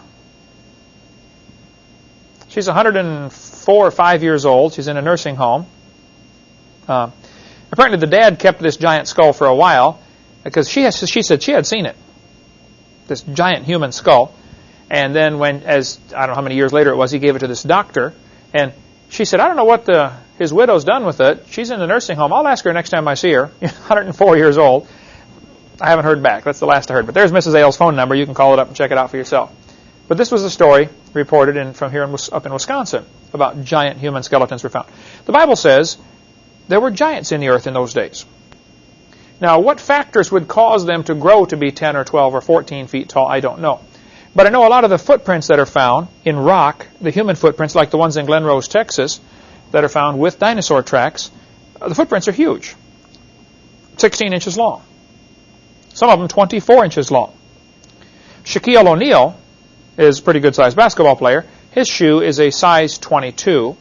She's 104 or 5 years old. She's in a nursing home. Uh, apparently, the dad kept this giant skull for a while because she has, she said she had seen it, this giant human skull. And then when, as I don't know how many years later it was, he gave it to this doctor, and she said, I don't know what the his widow's done with it. She's in the nursing home. I'll ask her next time I see her. 104 years old. I haven't heard back. That's the last I heard. But there's Mrs. Ailes' phone number. You can call it up and check it out for yourself. But this was a story reported in, from here in, up in Wisconsin about giant human skeletons were found. The Bible says there were giants in the earth in those days. Now, what factors would cause them to grow to be 10 or 12 or 14 feet tall, I don't know. But I know a lot of the footprints that are found in rock, the human footprints like the ones in Glen Rose, Texas, that are found with dinosaur tracks, the footprints are huge. 16 inches long. Some of them 24 inches long. Shaquille O'Neal is a pretty good sized basketball player. His shoe is a size 22,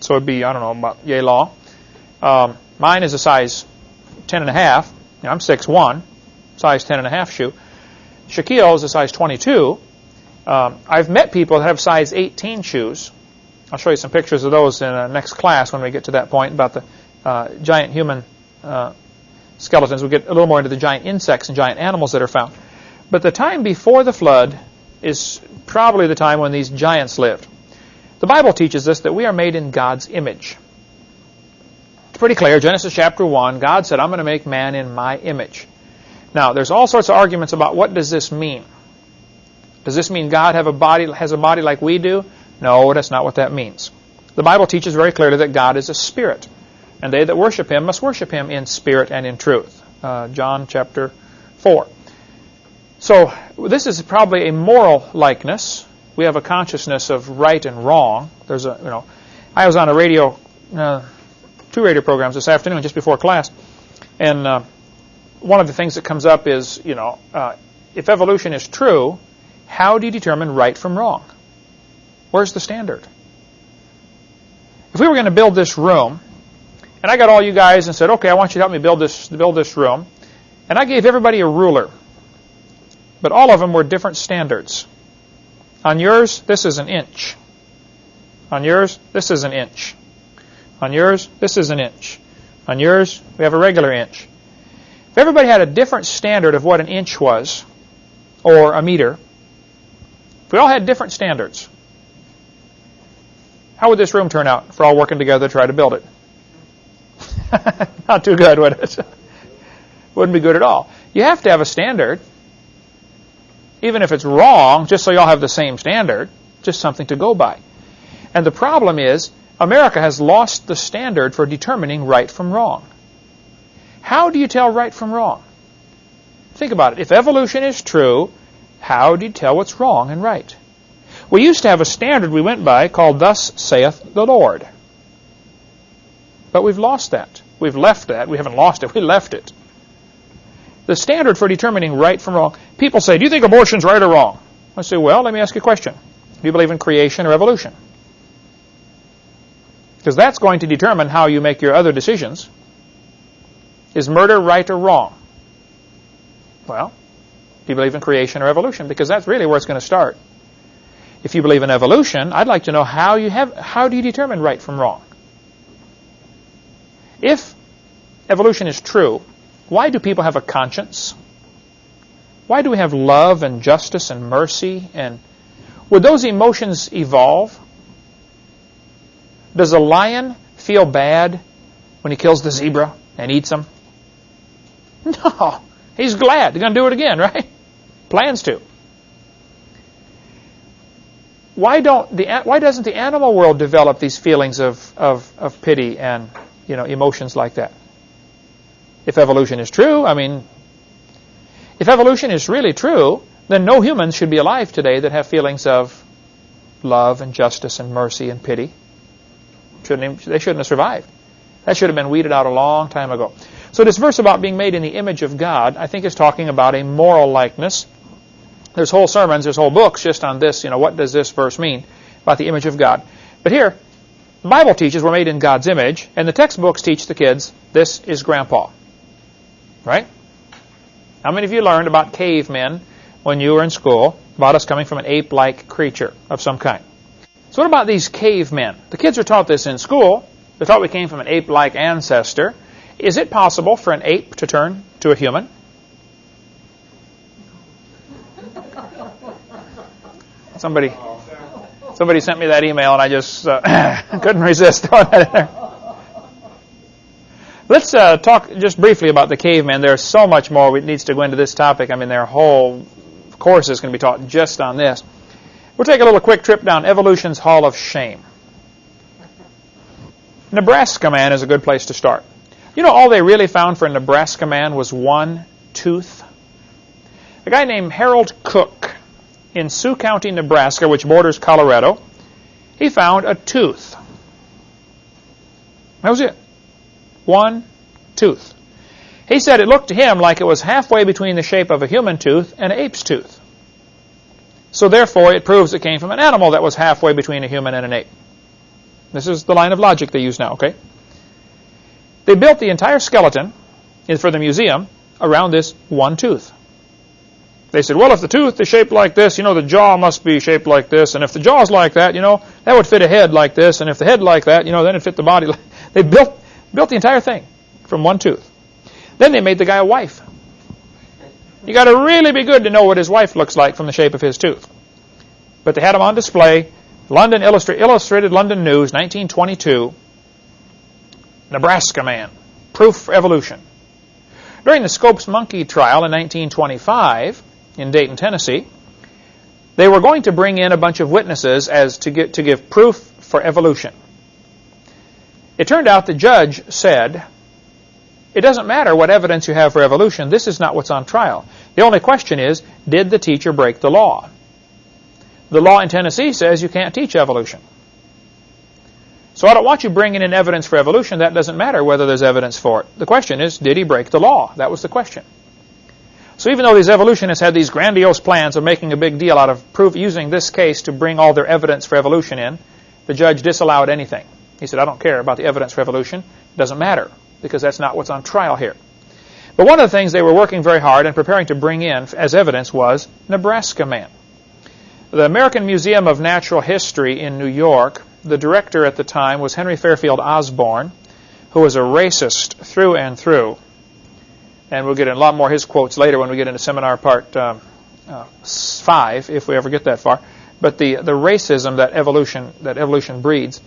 so it'd be, I don't know, about yay long. Um, mine is a size 10 and a half. You know, I'm 6'1", size 10 and a half shoe. Shaquille is a size 22. Um, I've met people that have size 18 shoes. I'll show you some pictures of those in the next class when we get to that point about the uh, giant human uh, skeletons. We'll get a little more into the giant insects and giant animals that are found. But the time before the flood is probably the time when these giants lived. The Bible teaches us that we are made in God's image. It's pretty clear. Genesis chapter 1, God said, I'm going to make man in my image. Now, there's all sorts of arguments about what does this mean. Does this mean God have a body, has a body like we do? No, that's not what that means. The Bible teaches very clearly that God is a spirit, and they that worship him must worship him in spirit and in truth. Uh, John chapter 4. So this is probably a moral likeness. We have a consciousness of right and wrong. There's a, you know, I was on a radio, uh, two radio programs this afternoon just before class, and uh, one of the things that comes up is, you know, uh, if evolution is true, how do you determine right from wrong? Where's the standard? If we were going to build this room, and I got all you guys and said, okay, I want you to help me build this, build this room, and I gave everybody a ruler, but all of them were different standards. On yours, this is an inch. On yours, this is an inch. On yours, this is an inch. On yours, we have a regular inch. If everybody had a different standard of what an inch was, or a meter, if we all had different standards, how would this room turn out if we're all working together to try to build it? Not too good, would it? Wouldn't be good at all. You have to have a standard, even if it's wrong, just so you all have the same standard, just something to go by. And the problem is, America has lost the standard for determining right from wrong. How do you tell right from wrong? Think about it. If evolution is true, how do you tell what's wrong and right? We used to have a standard we went by called Thus saith the Lord. But we've lost that. We've left that. We haven't lost it. We left it. The standard for determining right from wrong. People say, do you think abortion's right or wrong? I say, well, let me ask you a question. Do you believe in creation or evolution? Because that's going to determine how you make your other decisions. Is murder right or wrong? Well, do you believe in creation or evolution? Because that's really where it's going to start. If you believe in evolution, I'd like to know how you have how do you determine right from wrong? If evolution is true, why do people have a conscience? Why do we have love and justice and mercy and would those emotions evolve? Does a lion feel bad when he kills the zebra and eats him? No. He's glad. He's going to do it again, right? Plans to. Why don't the why doesn't the animal world develop these feelings of, of, of pity and you know emotions like that? If evolution is true, I mean if evolution is really true, then no humans should be alive today that have feelings of love and justice and mercy and pity. Shouldn't they shouldn't have survived. That should have been weeded out a long time ago. So this verse about being made in the image of God, I think is talking about a moral likeness. There's whole sermons, there's whole books just on this, you know, what does this verse mean about the image of God. But here, the Bible teaches we're made in God's image, and the textbooks teach the kids this is grandpa. Right? How many of you learned about cavemen when you were in school, about us coming from an ape-like creature of some kind? So what about these cavemen? The kids are taught this in school. They're taught we came from an ape-like ancestor. Is it possible for an ape to turn to a human? Somebody, somebody sent me that email, and I just uh, couldn't resist throwing that in there. Let's uh, talk just briefly about the caveman. There's so much more that needs to go into this topic. I mean, their whole course is going to be taught just on this. We'll take a little quick trip down Evolution's Hall of Shame. Nebraska man is a good place to start. You know, all they really found for Nebraska man was one tooth. A guy named Harold Cook in Sioux County, Nebraska, which borders Colorado, he found a tooth. That was it. One tooth. He said it looked to him like it was halfway between the shape of a human tooth and an ape's tooth. So therefore, it proves it came from an animal that was halfway between a human and an ape. This is the line of logic they use now, okay? They built the entire skeleton for the museum around this one tooth. They said, well, if the tooth is shaped like this, you know, the jaw must be shaped like this. And if the jaw's like that, you know, that would fit a head like this. And if the head like that, you know, then it fit the body. Like they built, built the entire thing from one tooth. Then they made the guy a wife. You got to really be good to know what his wife looks like from the shape of his tooth. But they had him on display. London Illustra Illustrated London News, 1922. Nebraska man. Proof for evolution. During the Scopes monkey trial in 1925 in Dayton, Tennessee, they were going to bring in a bunch of witnesses as to get to give proof for evolution. It turned out the judge said, it doesn't matter what evidence you have for evolution. This is not what's on trial. The only question is, did the teacher break the law? The law in Tennessee says you can't teach evolution. So I don't want you bringing in evidence for evolution. That doesn't matter whether there's evidence for it. The question is, did he break the law? That was the question. So even though these evolutionists had these grandiose plans of making a big deal out of proof using this case to bring all their evidence for evolution in, the judge disallowed anything. He said, I don't care about the evidence for evolution. It doesn't matter because that's not what's on trial here. But one of the things they were working very hard and preparing to bring in as evidence was Nebraska Man. The American Museum of Natural History in New York, the director at the time was Henry Fairfield Osborn, who was a racist through and through. And we'll get in a lot more of his quotes later when we get into seminar part um, uh, five, if we ever get that far. But the the racism that evolution that evolution breeds.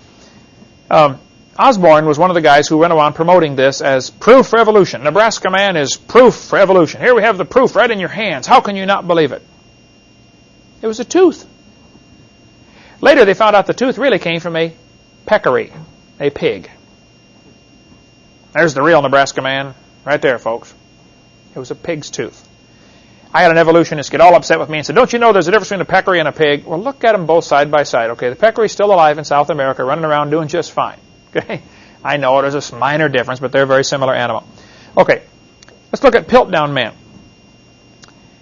Um, Osborn was one of the guys who went around promoting this as proof for evolution. Nebraska man is proof for evolution. Here we have the proof right in your hands. How can you not believe it? It was a tooth. Later they found out the tooth really came from a peccary, a pig. There's the real Nebraska man right there, folks. It was a pig's tooth. I had an evolutionist get all upset with me and said, don't you know there's a difference between a peccary and a pig? Well, look at them both side by side. Okay, the peccary's still alive in South America, running around doing just fine. Okay, I know there's a minor difference, but they're a very similar animal. Okay, let's look at Piltdown Man.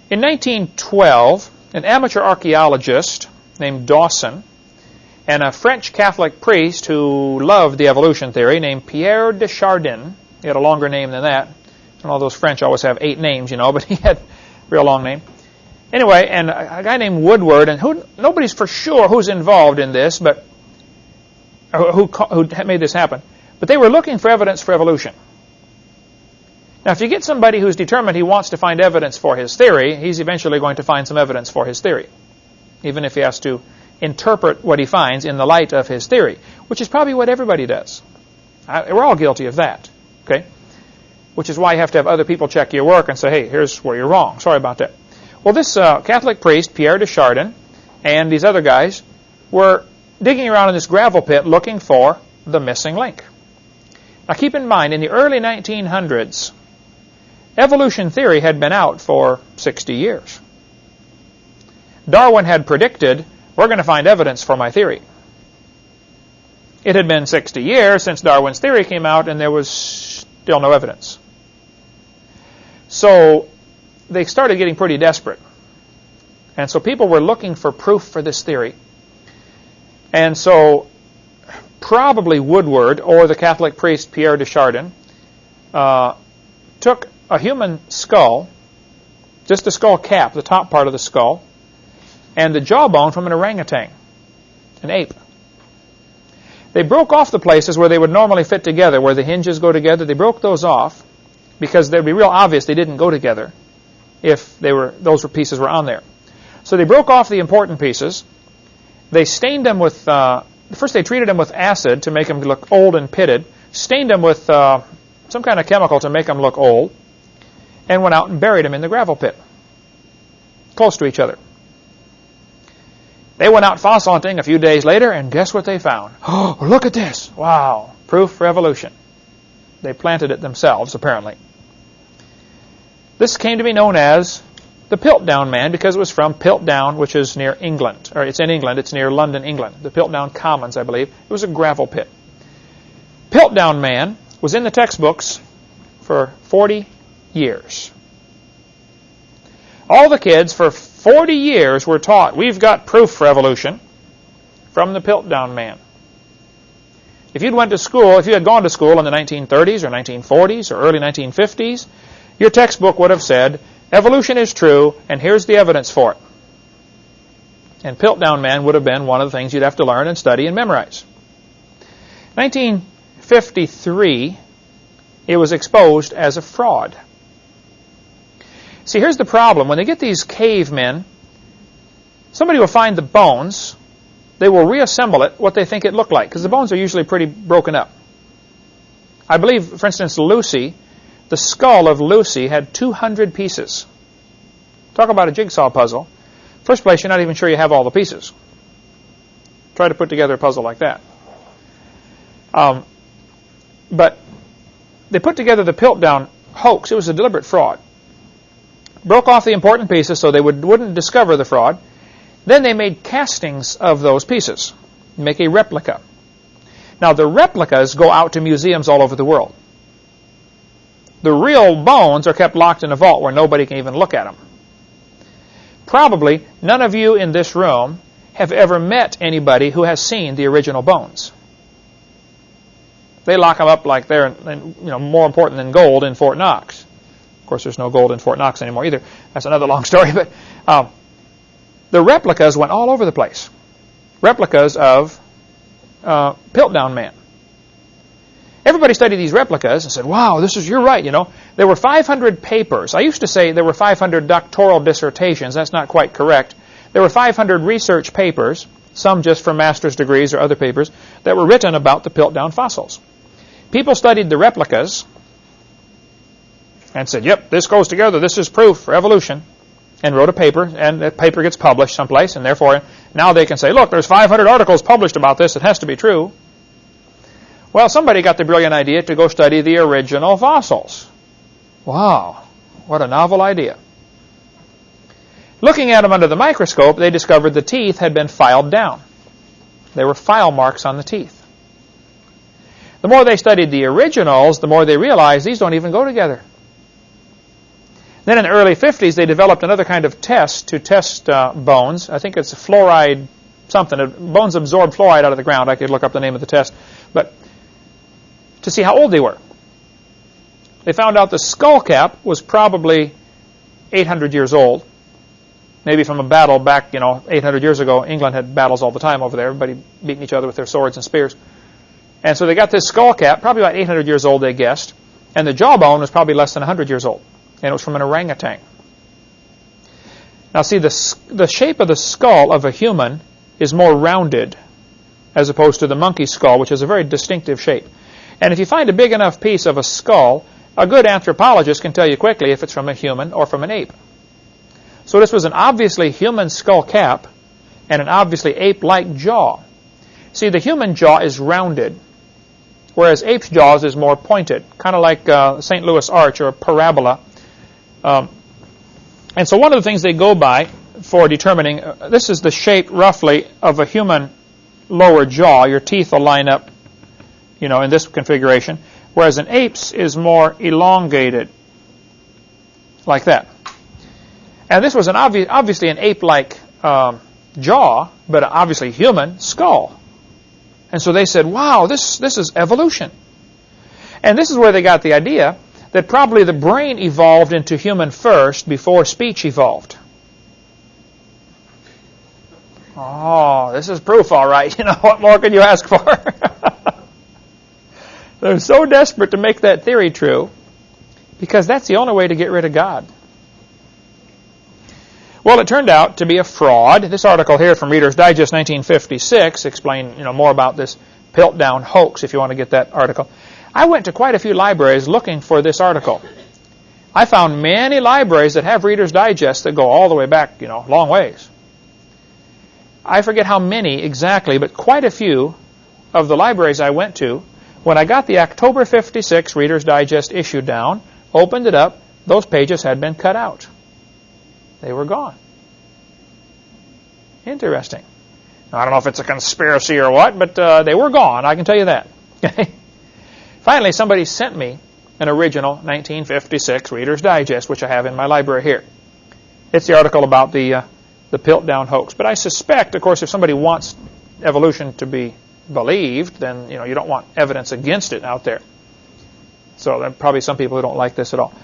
In 1912, an amateur archaeologist named Dawson and a French Catholic priest who loved the evolution theory named Pierre de Chardin, he had a longer name than that. And all those French always have eight names, you know, but he had a real long name. Anyway, and a, guy named Woodward, and who, nobody's for sure who's involved in this, but who, who made this happen. But they were looking for evidence for evolution. Now, if you get somebody who's determined he wants to find evidence for his theory, he's eventually going to find some evidence for his theory, even if he has to interpret what he finds in the light of his theory, which is probably what everybody does. I, we're all guilty of that, okay? Which is why you have to have other people check your work and say, hey, here's where you're wrong. Sorry about that. Well, this uh, Catholic priest, Pierre de Chardin, and these other guys were digging around in this gravel pit looking for the missing link. Now keep in mind, in the early 1900s, evolution theory had been out for 60 years. Darwin had predicted, we're going to find evidence for my theory. It had been 60 years since Darwin's theory came out, and there was still no evidence. So they started getting pretty desperate. And so people were looking for proof for this theory. And so probably Woodward or the Catholic priest Pierre de Chardin uh, took a human skull, just the skull cap, the top part of the skull, and the jawbone from an orangutan, an ape. They broke off the places where they would normally fit together, where the hinges go together. They broke those off because they'd be real obvious they didn't go together if they were those pieces were on there. So they broke off the important pieces they stained them with, uh, first they treated them with acid to make them look old and pitted, stained them with uh, some kind of chemical to make them look old, and went out and buried them in the gravel pit, close to each other. They went out fossil hunting a few days later, and guess what they found? Oh, look at this. Wow. Proof for evolution. They planted it themselves, apparently. This came to be known as the Piltdown Man because it was from Piltdown, which is near England. Or it's in England. It's near London, England. The Piltdown Commons, I believe. It was a gravel pit. Piltdown Man was in the textbooks for 40 years. All the kids for 40 years were taught, we've got proof for evolution from the Piltdown Man. If you'd went to school, if you had gone to school in the 1930s or 1940s or early 1950s, your textbook would have said, Evolution is true, and here's the evidence for it. And Piltdown Man would have been one of the things you'd have to learn and study and memorize. 1953, it was exposed as a fraud. See, here's the problem. When they get these cavemen, somebody will find the bones. They will reassemble it what they think it looked like, because the bones are usually pretty broken up. I believe, for instance, Lucy the skull of Lucy had 200 pieces. Talk about a jigsaw puzzle. First place, you're not even sure you have all the pieces. Try to put together a puzzle like that. Um, but they put together the Piltdown hoax. It was a deliberate fraud. Broke off the important pieces so they would, wouldn't discover the fraud. Then they made castings of those pieces, make a replica. Now, the replicas go out to museums all over the world. The real bones are kept locked in a vault where nobody can even look at them. Probably none of you in this room have ever met anybody who has seen the original bones. They lock them up like they're you know more important than gold in Fort Knox. Of course, there's no gold in Fort Knox anymore either. That's another long story. But um, the replicas went all over the place. Replicas of uh, Piltdown Man. Everybody studied these replicas and said, wow, this is, you're right, you know. There were 500 papers. I used to say there were 500 doctoral dissertations. That's not quite correct. There were 500 research papers, some just for master's degrees or other papers, that were written about the Piltdown fossils. People studied the replicas and said, yep, this goes together. This is proof for evolution. And wrote a paper, and that paper gets published someplace, and therefore now they can say, look, there's 500 articles published about this. It has to be true. Well, somebody got the brilliant idea to go study the original fossils. Wow, what a novel idea. Looking at them under the microscope, they discovered the teeth had been filed down. There were file marks on the teeth. The more they studied the originals, the more they realized these don't even go together. Then in the early 50s, they developed another kind of test to test uh, bones. I think it's fluoride something. Bones absorb fluoride out of the ground. I could look up the name of the test. But to see how old they were. They found out the skull cap was probably 800 years old. Maybe from a battle back, you know, 800 years ago. England had battles all the time over there. Everybody beating each other with their swords and spears. And so they got this skull cap, probably about 800 years old, they guessed. And the jawbone was probably less than 100 years old. And it was from an orangutan. Now see, the, the shape of the skull of a human is more rounded as opposed to the monkey skull, which is a very distinctive shape. And if you find a big enough piece of a skull, a good anthropologist can tell you quickly if it's from a human or from an ape. So this was an obviously human skull cap and an obviously ape-like jaw. See, the human jaw is rounded, whereas ape's jaws is more pointed, kind of like uh, St. Louis arch or a parabola. Um, and so one of the things they go by for determining, uh, this is the shape roughly of a human lower jaw. Your teeth will line up you know, in this configuration, whereas an ape's is more elongated, like that. And this was an obvi obviously an ape-like um, jaw, but obviously human skull. And so they said, wow, this, this is evolution. And this is where they got the idea that probably the brain evolved into human first before speech evolved. Oh, this is proof, all right. You know, what more could you ask for? They're so desperate to make that theory true because that's the only way to get rid of God. Well, it turned out to be a fraud. This article here from Reader's Digest 1956 explained you know, more about this Piltdown hoax if you want to get that article. I went to quite a few libraries looking for this article. I found many libraries that have Reader's Digest that go all the way back, you know, long ways. I forget how many exactly, but quite a few of the libraries I went to when I got the October 56 Reader's Digest issue down, opened it up, those pages had been cut out. They were gone. Interesting. I don't know if it's a conspiracy or what, but uh, they were gone, I can tell you that. Finally, somebody sent me an original 1956 Reader's Digest, which I have in my library here. It's the article about the, uh, the Piltdown hoax. But I suspect, of course, if somebody wants evolution to be believed, then you know you don't want evidence against it out there. So there are probably some people who don't like this at all.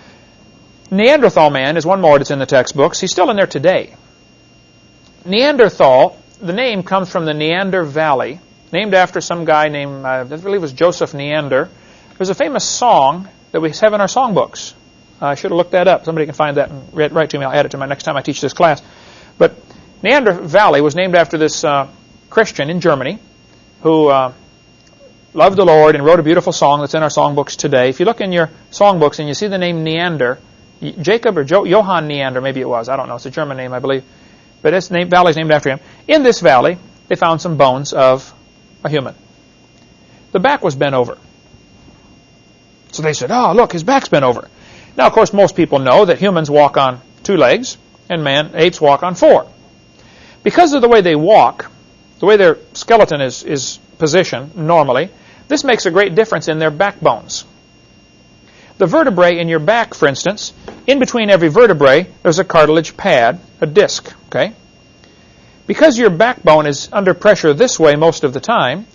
Neanderthal man is one more that's in the textbooks. He's still in there today. Neanderthal, the name comes from the Neander Valley, named after some guy named, uh, I believe it was Joseph Neander. There's a famous song that we have in our songbooks. Uh, I should have looked that up. Somebody can find that and read, write to me. I'll add it to my next time I teach this class. But Neander Valley was named after this uh, Christian in Germany who uh, loved the Lord and wrote a beautiful song that's in our songbooks today. If you look in your songbooks and you see the name Neander, Jacob or jo- Johann Neander, maybe it was, I don't know, it's a German name, I believe, but this name, valley is named after him. In this valley, they found some bones of a human. The back was bent over. So they said, oh, look, his back's bent over. Now, of course, most people know that humans walk on two legs and man, apes walk on four. Because of the way they walk, the way their skeleton is, is positioned normally, this makes a great difference in their backbones. The vertebrae in your back, for instance, in between every vertebrae, there's a cartilage pad, a disc, okay? Because your backbone is under pressure this way most of the time,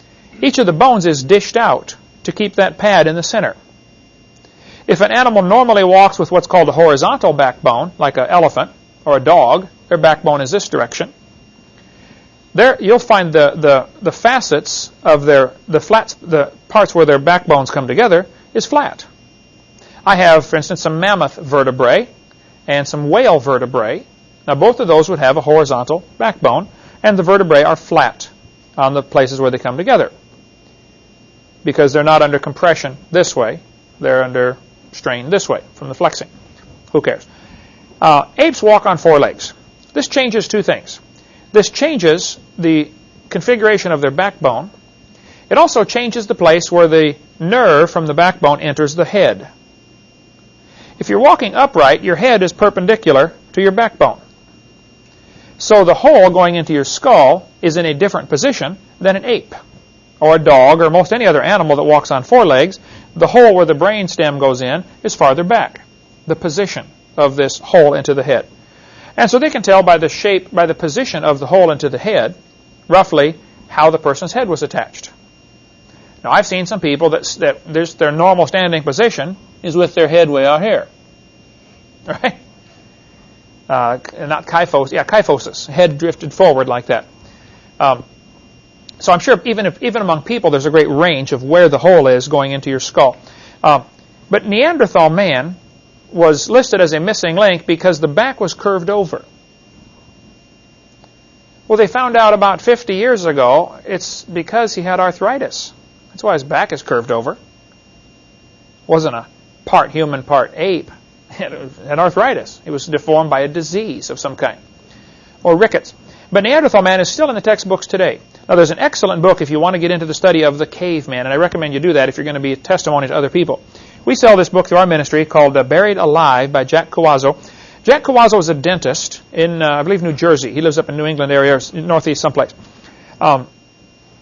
each of the bones is dished out to keep that pad in the center. If an animal normally walks with what's called a horizontal backbone, like an elephant or a dog, their backbone is this direction. There, you'll find the, the, the facets of their, the flats, the parts where their backbones come together is flat. I have, for instance, some mammoth vertebrae and some whale vertebrae. Now, both of those would have a horizontal backbone, and the vertebrae are flat on the places where they come together because they're not under compression this way. They're under strain this way from the flexing. Who cares? Uh, apes walk on four legs. This changes two things. This changes the configuration of their backbone. It also changes the place where the nerve from the backbone enters the head. If you're walking upright, your head is perpendicular to your backbone. So the hole going into your skull is in a different position than an ape or a dog or most any other animal that walks on four legs. The hole where the brain stem goes in is farther back, the position of this hole into the head. And so they can tell by the shape, by the position of the hole into the head, roughly how the person's head was attached. Now, I've seen some people that, that their normal standing position is with their head way out here. Right? Uh, not kyphosis, yeah, kyphosis, head drifted forward like that. Um, so I'm sure even if even among people, there's a great range of where the hole is going into your skull. Um, but Neanderthal man was listed as a missing link because the back was curved over. Well, they found out about 50 years ago it's because he had arthritis. That's why his back is curved over. It wasn't a part human, part ape. He had arthritis. He was deformed by a disease of some kind. Or rickets. But Neanderthal man is still in the textbooks today. Now, there's an excellent book if you want to get into the study of the caveman, and I recommend you do that if you're going to be a testimony to other people. We sell this book through our ministry called uh, Buried Alive by Jack Cuozzo. Jack Cuozzo is a dentist in, uh, I believe, New Jersey. He lives up in New England area, northeast someplace. Um,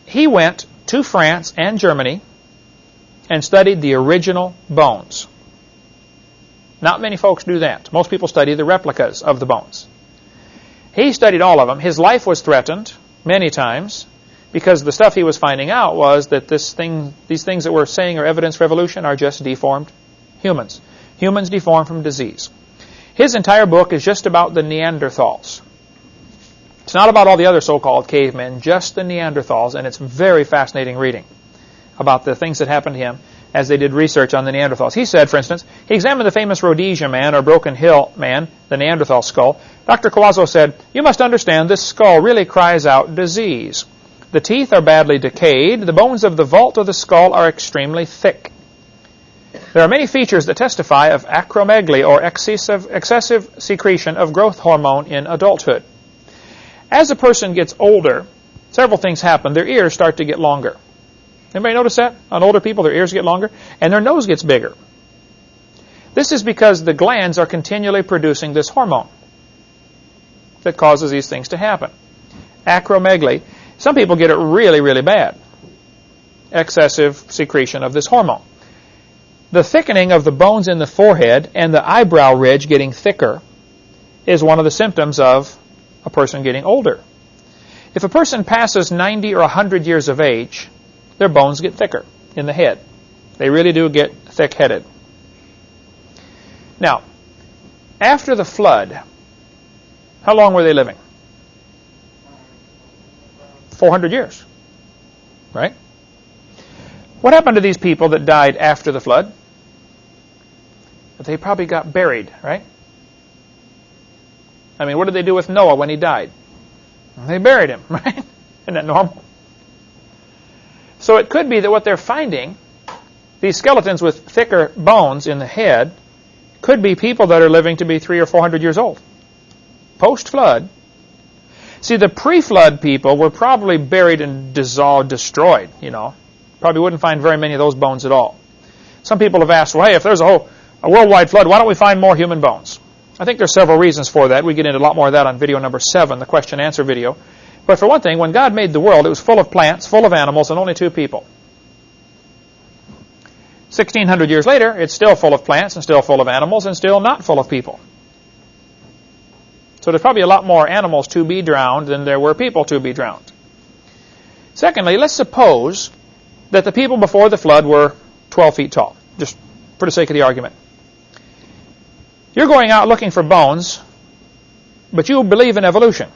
he went to France and Germany and studied the original bones. Not many folks do that. Most people study the replicas of the bones. He studied all of them. His life was threatened many times because the stuff he was finding out was that this thing, these things that we're saying are evidence for evolution are just deformed humans. Humans deformed from disease. His entire book is just about the Neanderthals. It's not about all the other so-called cavemen, just the Neanderthals, and it's very fascinating reading about the things that happened to him as they did research on the Neanderthals. He said, for instance, he examined the famous Rhodesia man or Broken Hill man, the Neanderthal skull. Dr. Cuozzo said, You must understand this skull really cries out disease. The teeth are badly decayed. The bones of the vault of the skull are extremely thick. There are many features that testify of acromegaly or excessive, excessive secretion of growth hormone in adulthood. As a person gets older, several things happen. Their ears start to get longer. Anybody notice that? On older people, their ears get longer and their nose gets bigger. This is because the glands are continually producing this hormone that causes these things to happen. Acromegaly. Some people get it really, really bad. Excessive secretion of this hormone. The thickening of the bones in the forehead and the eyebrow ridge getting thicker is one of the symptoms of a person getting older. If a person passes 90 or 100 years of age, their bones get thicker in the head. They really do get thick-headed. Now, after the flood, how long were they living? 400 years, right? What happened to these people that died after the flood? They probably got buried, right? I mean, what did they do with Noah when he died? They buried him, right? Isn't that normal? So it could be that what they're finding, these skeletons with thicker bones in the head, could be people that are living to be three or four hundred years old. Post-flood. See, the pre-flood people were probably buried and dissolved, destroyed, you know. Probably wouldn't find very many of those bones at all. Some people have asked, well, hey, if there's a, whole, a worldwide flood, why don't we find more human bones? I think there's several reasons for that. We get into a lot more of that on video number seven, the question-answer video. But for one thing, when God made the world, it was full of plants, full of animals, and only two people. 1600 years later, it's still full of plants and still full of animals and still not full of people. So there's probably a lot more animals to be drowned than there were people to be drowned. Secondly, let's suppose that the people before the flood were 12 feet tall, just for the sake of the argument. You're going out looking for bones, but you believe in evolution.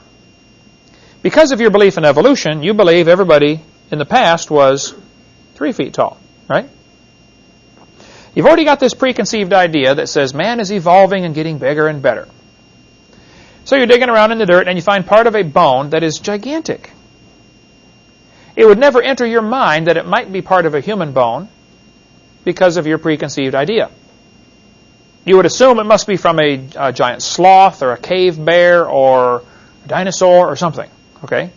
Because of your belief in evolution, you believe everybody in the past was three feet tall, right? You've already got this preconceived idea that says man is evolving and getting bigger and better. So you're digging around in the dirt and you find part of a bone that is gigantic. It would never enter your mind that it might be part of a human bone because of your preconceived idea. You would assume it must be from a, a giant sloth or a cave bear or a dinosaur or something. Okay?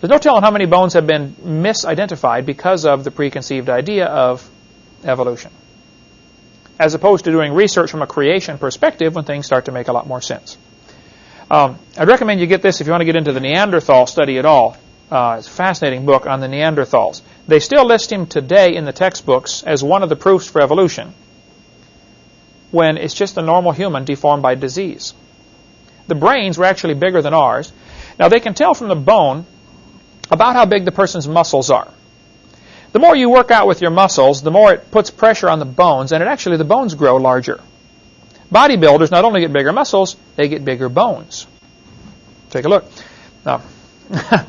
There's no telling how many bones have been misidentified because of the preconceived idea of evolution. As opposed to doing research from a creation perspective when things start to make a lot more sense. Um, I'd recommend you get this if you want to get into the Neanderthal study at all. Uh, it's a fascinating book on the Neanderthals. They still list him today in the textbooks as one of the proofs for evolution when it's just a normal human deformed by disease. The brains were actually bigger than ours. Now they can tell from the bone about how big the person's muscles are. The more you work out with your muscles, the more it puts pressure on the bones, and it actually the bones grow larger. Bodybuilders not only get bigger muscles, they get bigger bones. Take a look. Now,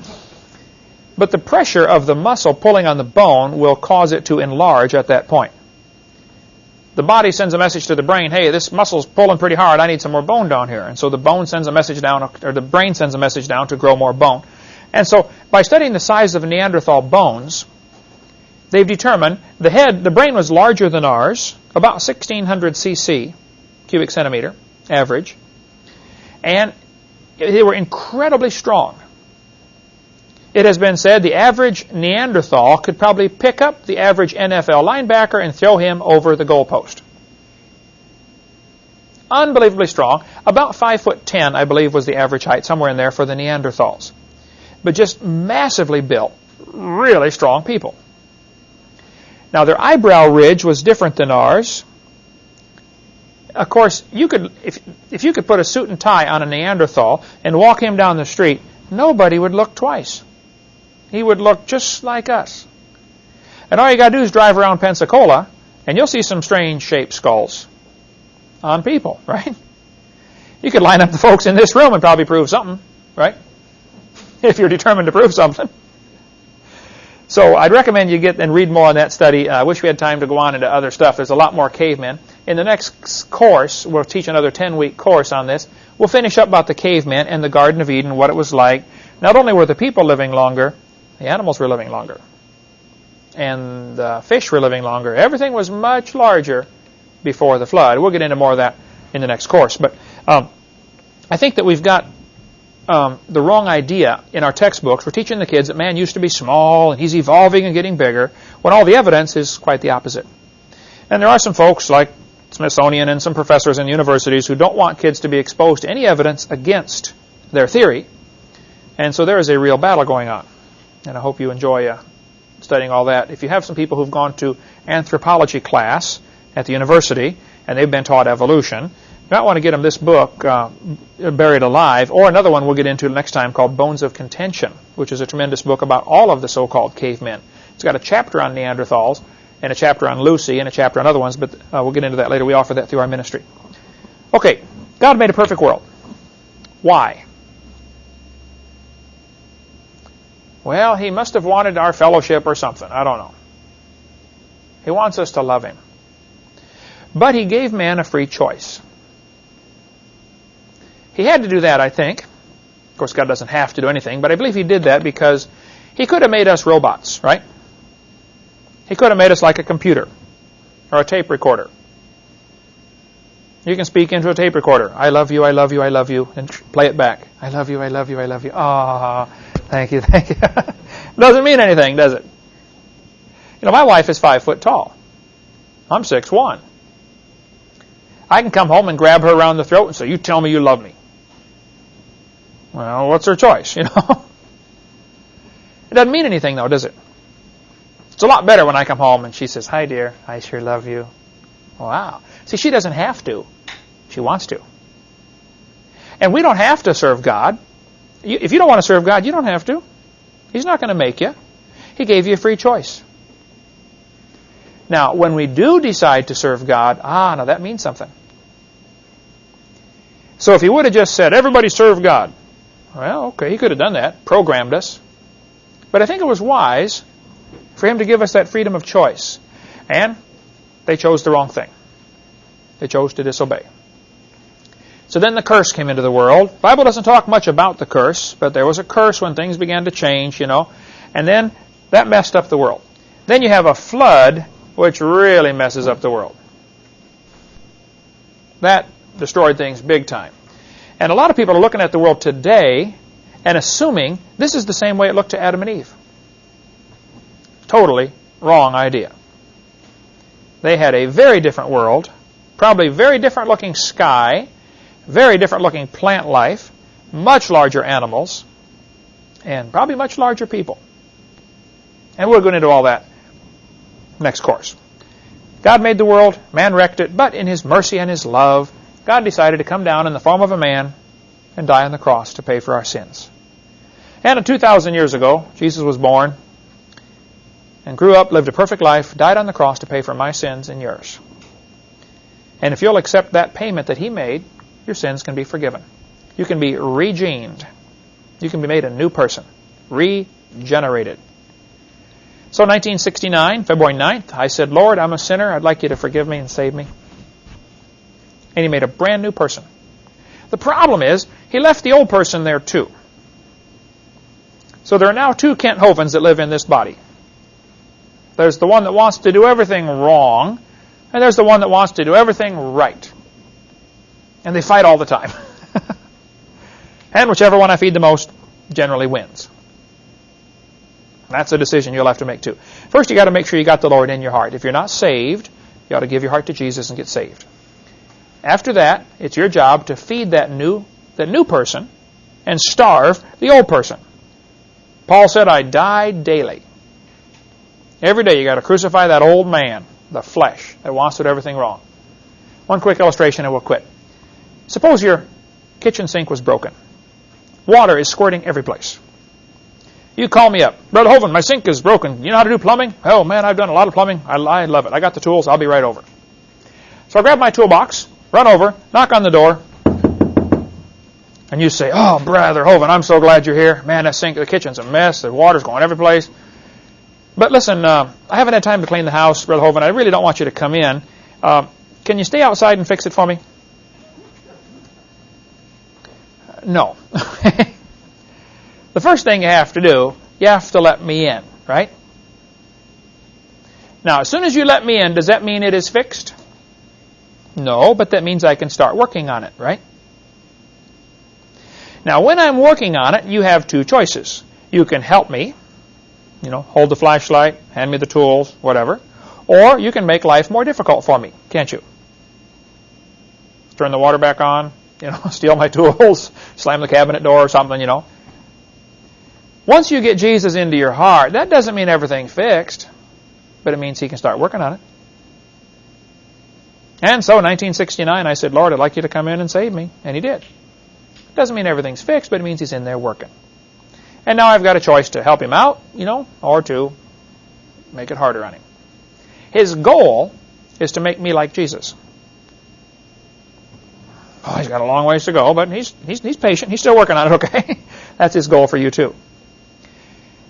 but the pressure of the muscle pulling on the bone will cause it to enlarge at that point. The body sends a message to the brain, hey, this muscle's pulling pretty hard, I need some more bone down here. And so the bone sends a message down, or the brain sends a message down to grow more bone. And so by studying the size of Neanderthal bones, they've determined the head, the brain was larger than ours, about 1600 cc, cubic centimeter, average. And they were incredibly strong. It has been said the average Neanderthal could probably pick up the average NFL linebacker and throw him over the goalpost. Unbelievably strong. About 5 foot 10, I believe, was the average height, somewhere in there for the Neanderthals. But just massively built, really strong people. Now, their eyebrow ridge was different than ours of course, you could if if you could put a suit and tie on a Neanderthal and walk him down the street, nobody would look twice. He would look just like us. And all you got to do is drive around Pensacola, and you'll see some strange shaped skulls on people, right? You could line up the folks in this room and probably prove something, right? If you're determined to prove something. So I'd recommend you get and read more on that study. Uh, I wish we had time to go on into other stuff. There's a lot more cavemen. In the next course, we'll teach another 10-week course on this. We'll finish up about the cavemen and the Garden of Eden, what it was like. Not only were the people living longer, the animals were living longer. And the fish were living longer. Everything was much larger before the flood. We'll get into more of that in the next course. But um, I think that we've got um, the wrong idea in our textbooks. We're teaching the kids that man used to be small and he's evolving and getting bigger, when all the evidence is quite the opposite. And there are some folks like Smithsonian and some professors in universities who don't want kids to be exposed to any evidence against their theory. And so there is a real battle going on. And I hope you enjoy uh, studying all that. If you have some people who've gone to anthropology class at the university and they've been taught evolution, you might want to get them this book, uh, Buried Alive, or another one we'll get into next time called Bones of Contention, which is a tremendous book about all of the so-called cavemen. It's got a chapter on Neanderthals, and a chapter on Lucy, and a chapter on other ones, but uh, we'll get into that later. We offer that through our ministry. Okay, God made a perfect world. Why? Well, he must have wanted our fellowship or something. I don't know. He wants us to love him. But he gave man a free choice. He had to do that, I think. Of course, God doesn't have to do anything, but I believe he did that because he could have made us robots, right? He could have made us like a computer or a tape recorder. You can speak into a tape recorder. I love you, I love you, I love you, and play it back. I love you, I love you, I love you. Ah, oh, thank you, thank you. Doesn't mean anything, does it? You know, my wife is five foot tall. I'm six one. I can come home and grab her around the throat and say, "You tell me you love me." Well, what's her choice, you know? it doesn't mean anything, though, does it? It's a lot better when I come home and she says, Hi, dear. I sure love you. Wow. See, she doesn't have to. She wants to. And we don't have to serve God. If you don't want to serve God, you don't have to. He's not going to make you. He gave you a free choice. Now, when we do decide to serve God, ah, now that means something. So if he would have just said, everybody serve God, well, okay, he could have done that, programmed us. But I think it was wise for him to give us that freedom of choice. And they chose the wrong thing. They chose to disobey. So then the curse came into the world. The Bible doesn't talk much about the curse, but there was a curse when things began to change, you know. And then that messed up the world. Then you have a flood, which really messes up the world. That destroyed things big time. And a lot of people are looking at the world today and assuming this is the same way it looked to Adam and Eve. Totally wrong idea. They had a very different world, probably very different looking sky, very different looking plant life, much larger animals, and probably much larger people. And we'll go into all that next course. God made the world, man wrecked it, but in his mercy and his love, God decided to come down in the form of a man and die on the cross to pay for our sins. And 2,000 years ago, Jesus was born and grew up, lived a perfect life, died on the cross to pay for my sins and yours. And if you'll accept that payment that he made, your sins can be forgiven. You can be regened. You can be made a new person, regenerated. So 1969, February 9th, I said, Lord, I'm a sinner. I'd like you to forgive me and save me. And he made a brand new person. The problem is, he left the old person there too. So there are now two Kent Hovinds that live in this body. There's the one that wants to do everything wrong, and there's the one that wants to do everything right. And they fight all the time. and whichever one I feed the most generally wins. That's a decision you'll have to make too. First, you got to make sure you got the Lord in your heart. If you're not saved, you ought to give your heart to Jesus and get saved. After that, it's your job to feed that new that new person and starve the old person. Paul said, "I die daily." Every day you got to crucify that old man, the flesh that wants to do everything wrong. One quick illustration and we'll quit. Suppose your kitchen sink was broken. Water is squirting every place. You call me up. Brother Hovind, my sink is broken. You know how to do plumbing? Oh, man, I've done a lot of plumbing. I, I love it. I got the tools. I'll be right over. So I grab my toolbox, run over, knock on the door, and you say, Oh, Brother Hovind, I'm so glad you're here. Man, that sink, the kitchen's a mess. The water's going every place. But listen, uh, I haven't had time to clean the house, Brother Hovind. I really don't want you to come in. Uh, can you stay outside and fix it for me? No. the first thing you have to do, you have to let me in, right? Now, as soon as you let me in, does that mean it is fixed? No, but that means I can start working on it, right? Now, when I'm working on it, you have two choices. You can help me, you know, hold the flashlight, hand me the tools, whatever. Or you can make life more difficult for me, can't you? Turn the water back on, you know, steal my tools, slam the cabinet door or something, you know. Once you get Jesus into your heart, that doesn't mean everything's fixed, but it means he can start working on it. And so in 1969, I said, Lord, I'd like you to come in and save me. And he did. It Doesn't mean everything's fixed, but it means he's in there working. And now I've got a choice to help him out, you know, or to make it harder on him. His goal is to make me like Jesus. Oh, he's got a long ways to go, but he's, he's, he's patient. He's still working on it, okay? That's his goal for you, too.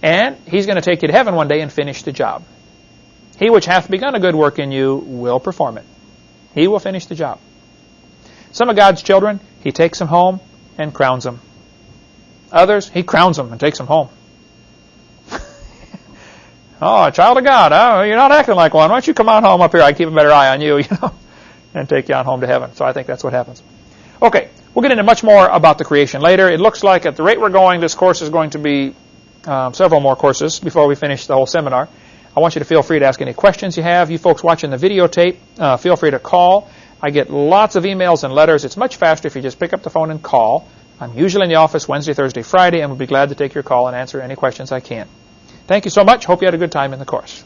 And he's going to take you to heaven one day and finish the job. He which hath begun a good work in you will perform it. He will finish the job. Some of God's children, he takes them home and crowns them. Others, he crowns them and takes them home. oh, a child of God. Oh, you're not acting like one. Why don't you come on home up here? I keep a better eye on you, you know, and take you on home to heaven. So I think that's what happens. Okay, we'll get into much more about the creation later. It looks like at the rate we're going, this course is going to be um, several more courses before we finish the whole seminar. I want you to feel free to ask any questions you have. You folks watching the videotape, uh, feel free to call. I get lots of emails and letters. It's much faster if you just pick up the phone and call. I'm usually in the office Wednesday, Thursday, Friday, and will be glad to take your call and answer any questions I can. Thank you so much. Hope you had a good time in the course.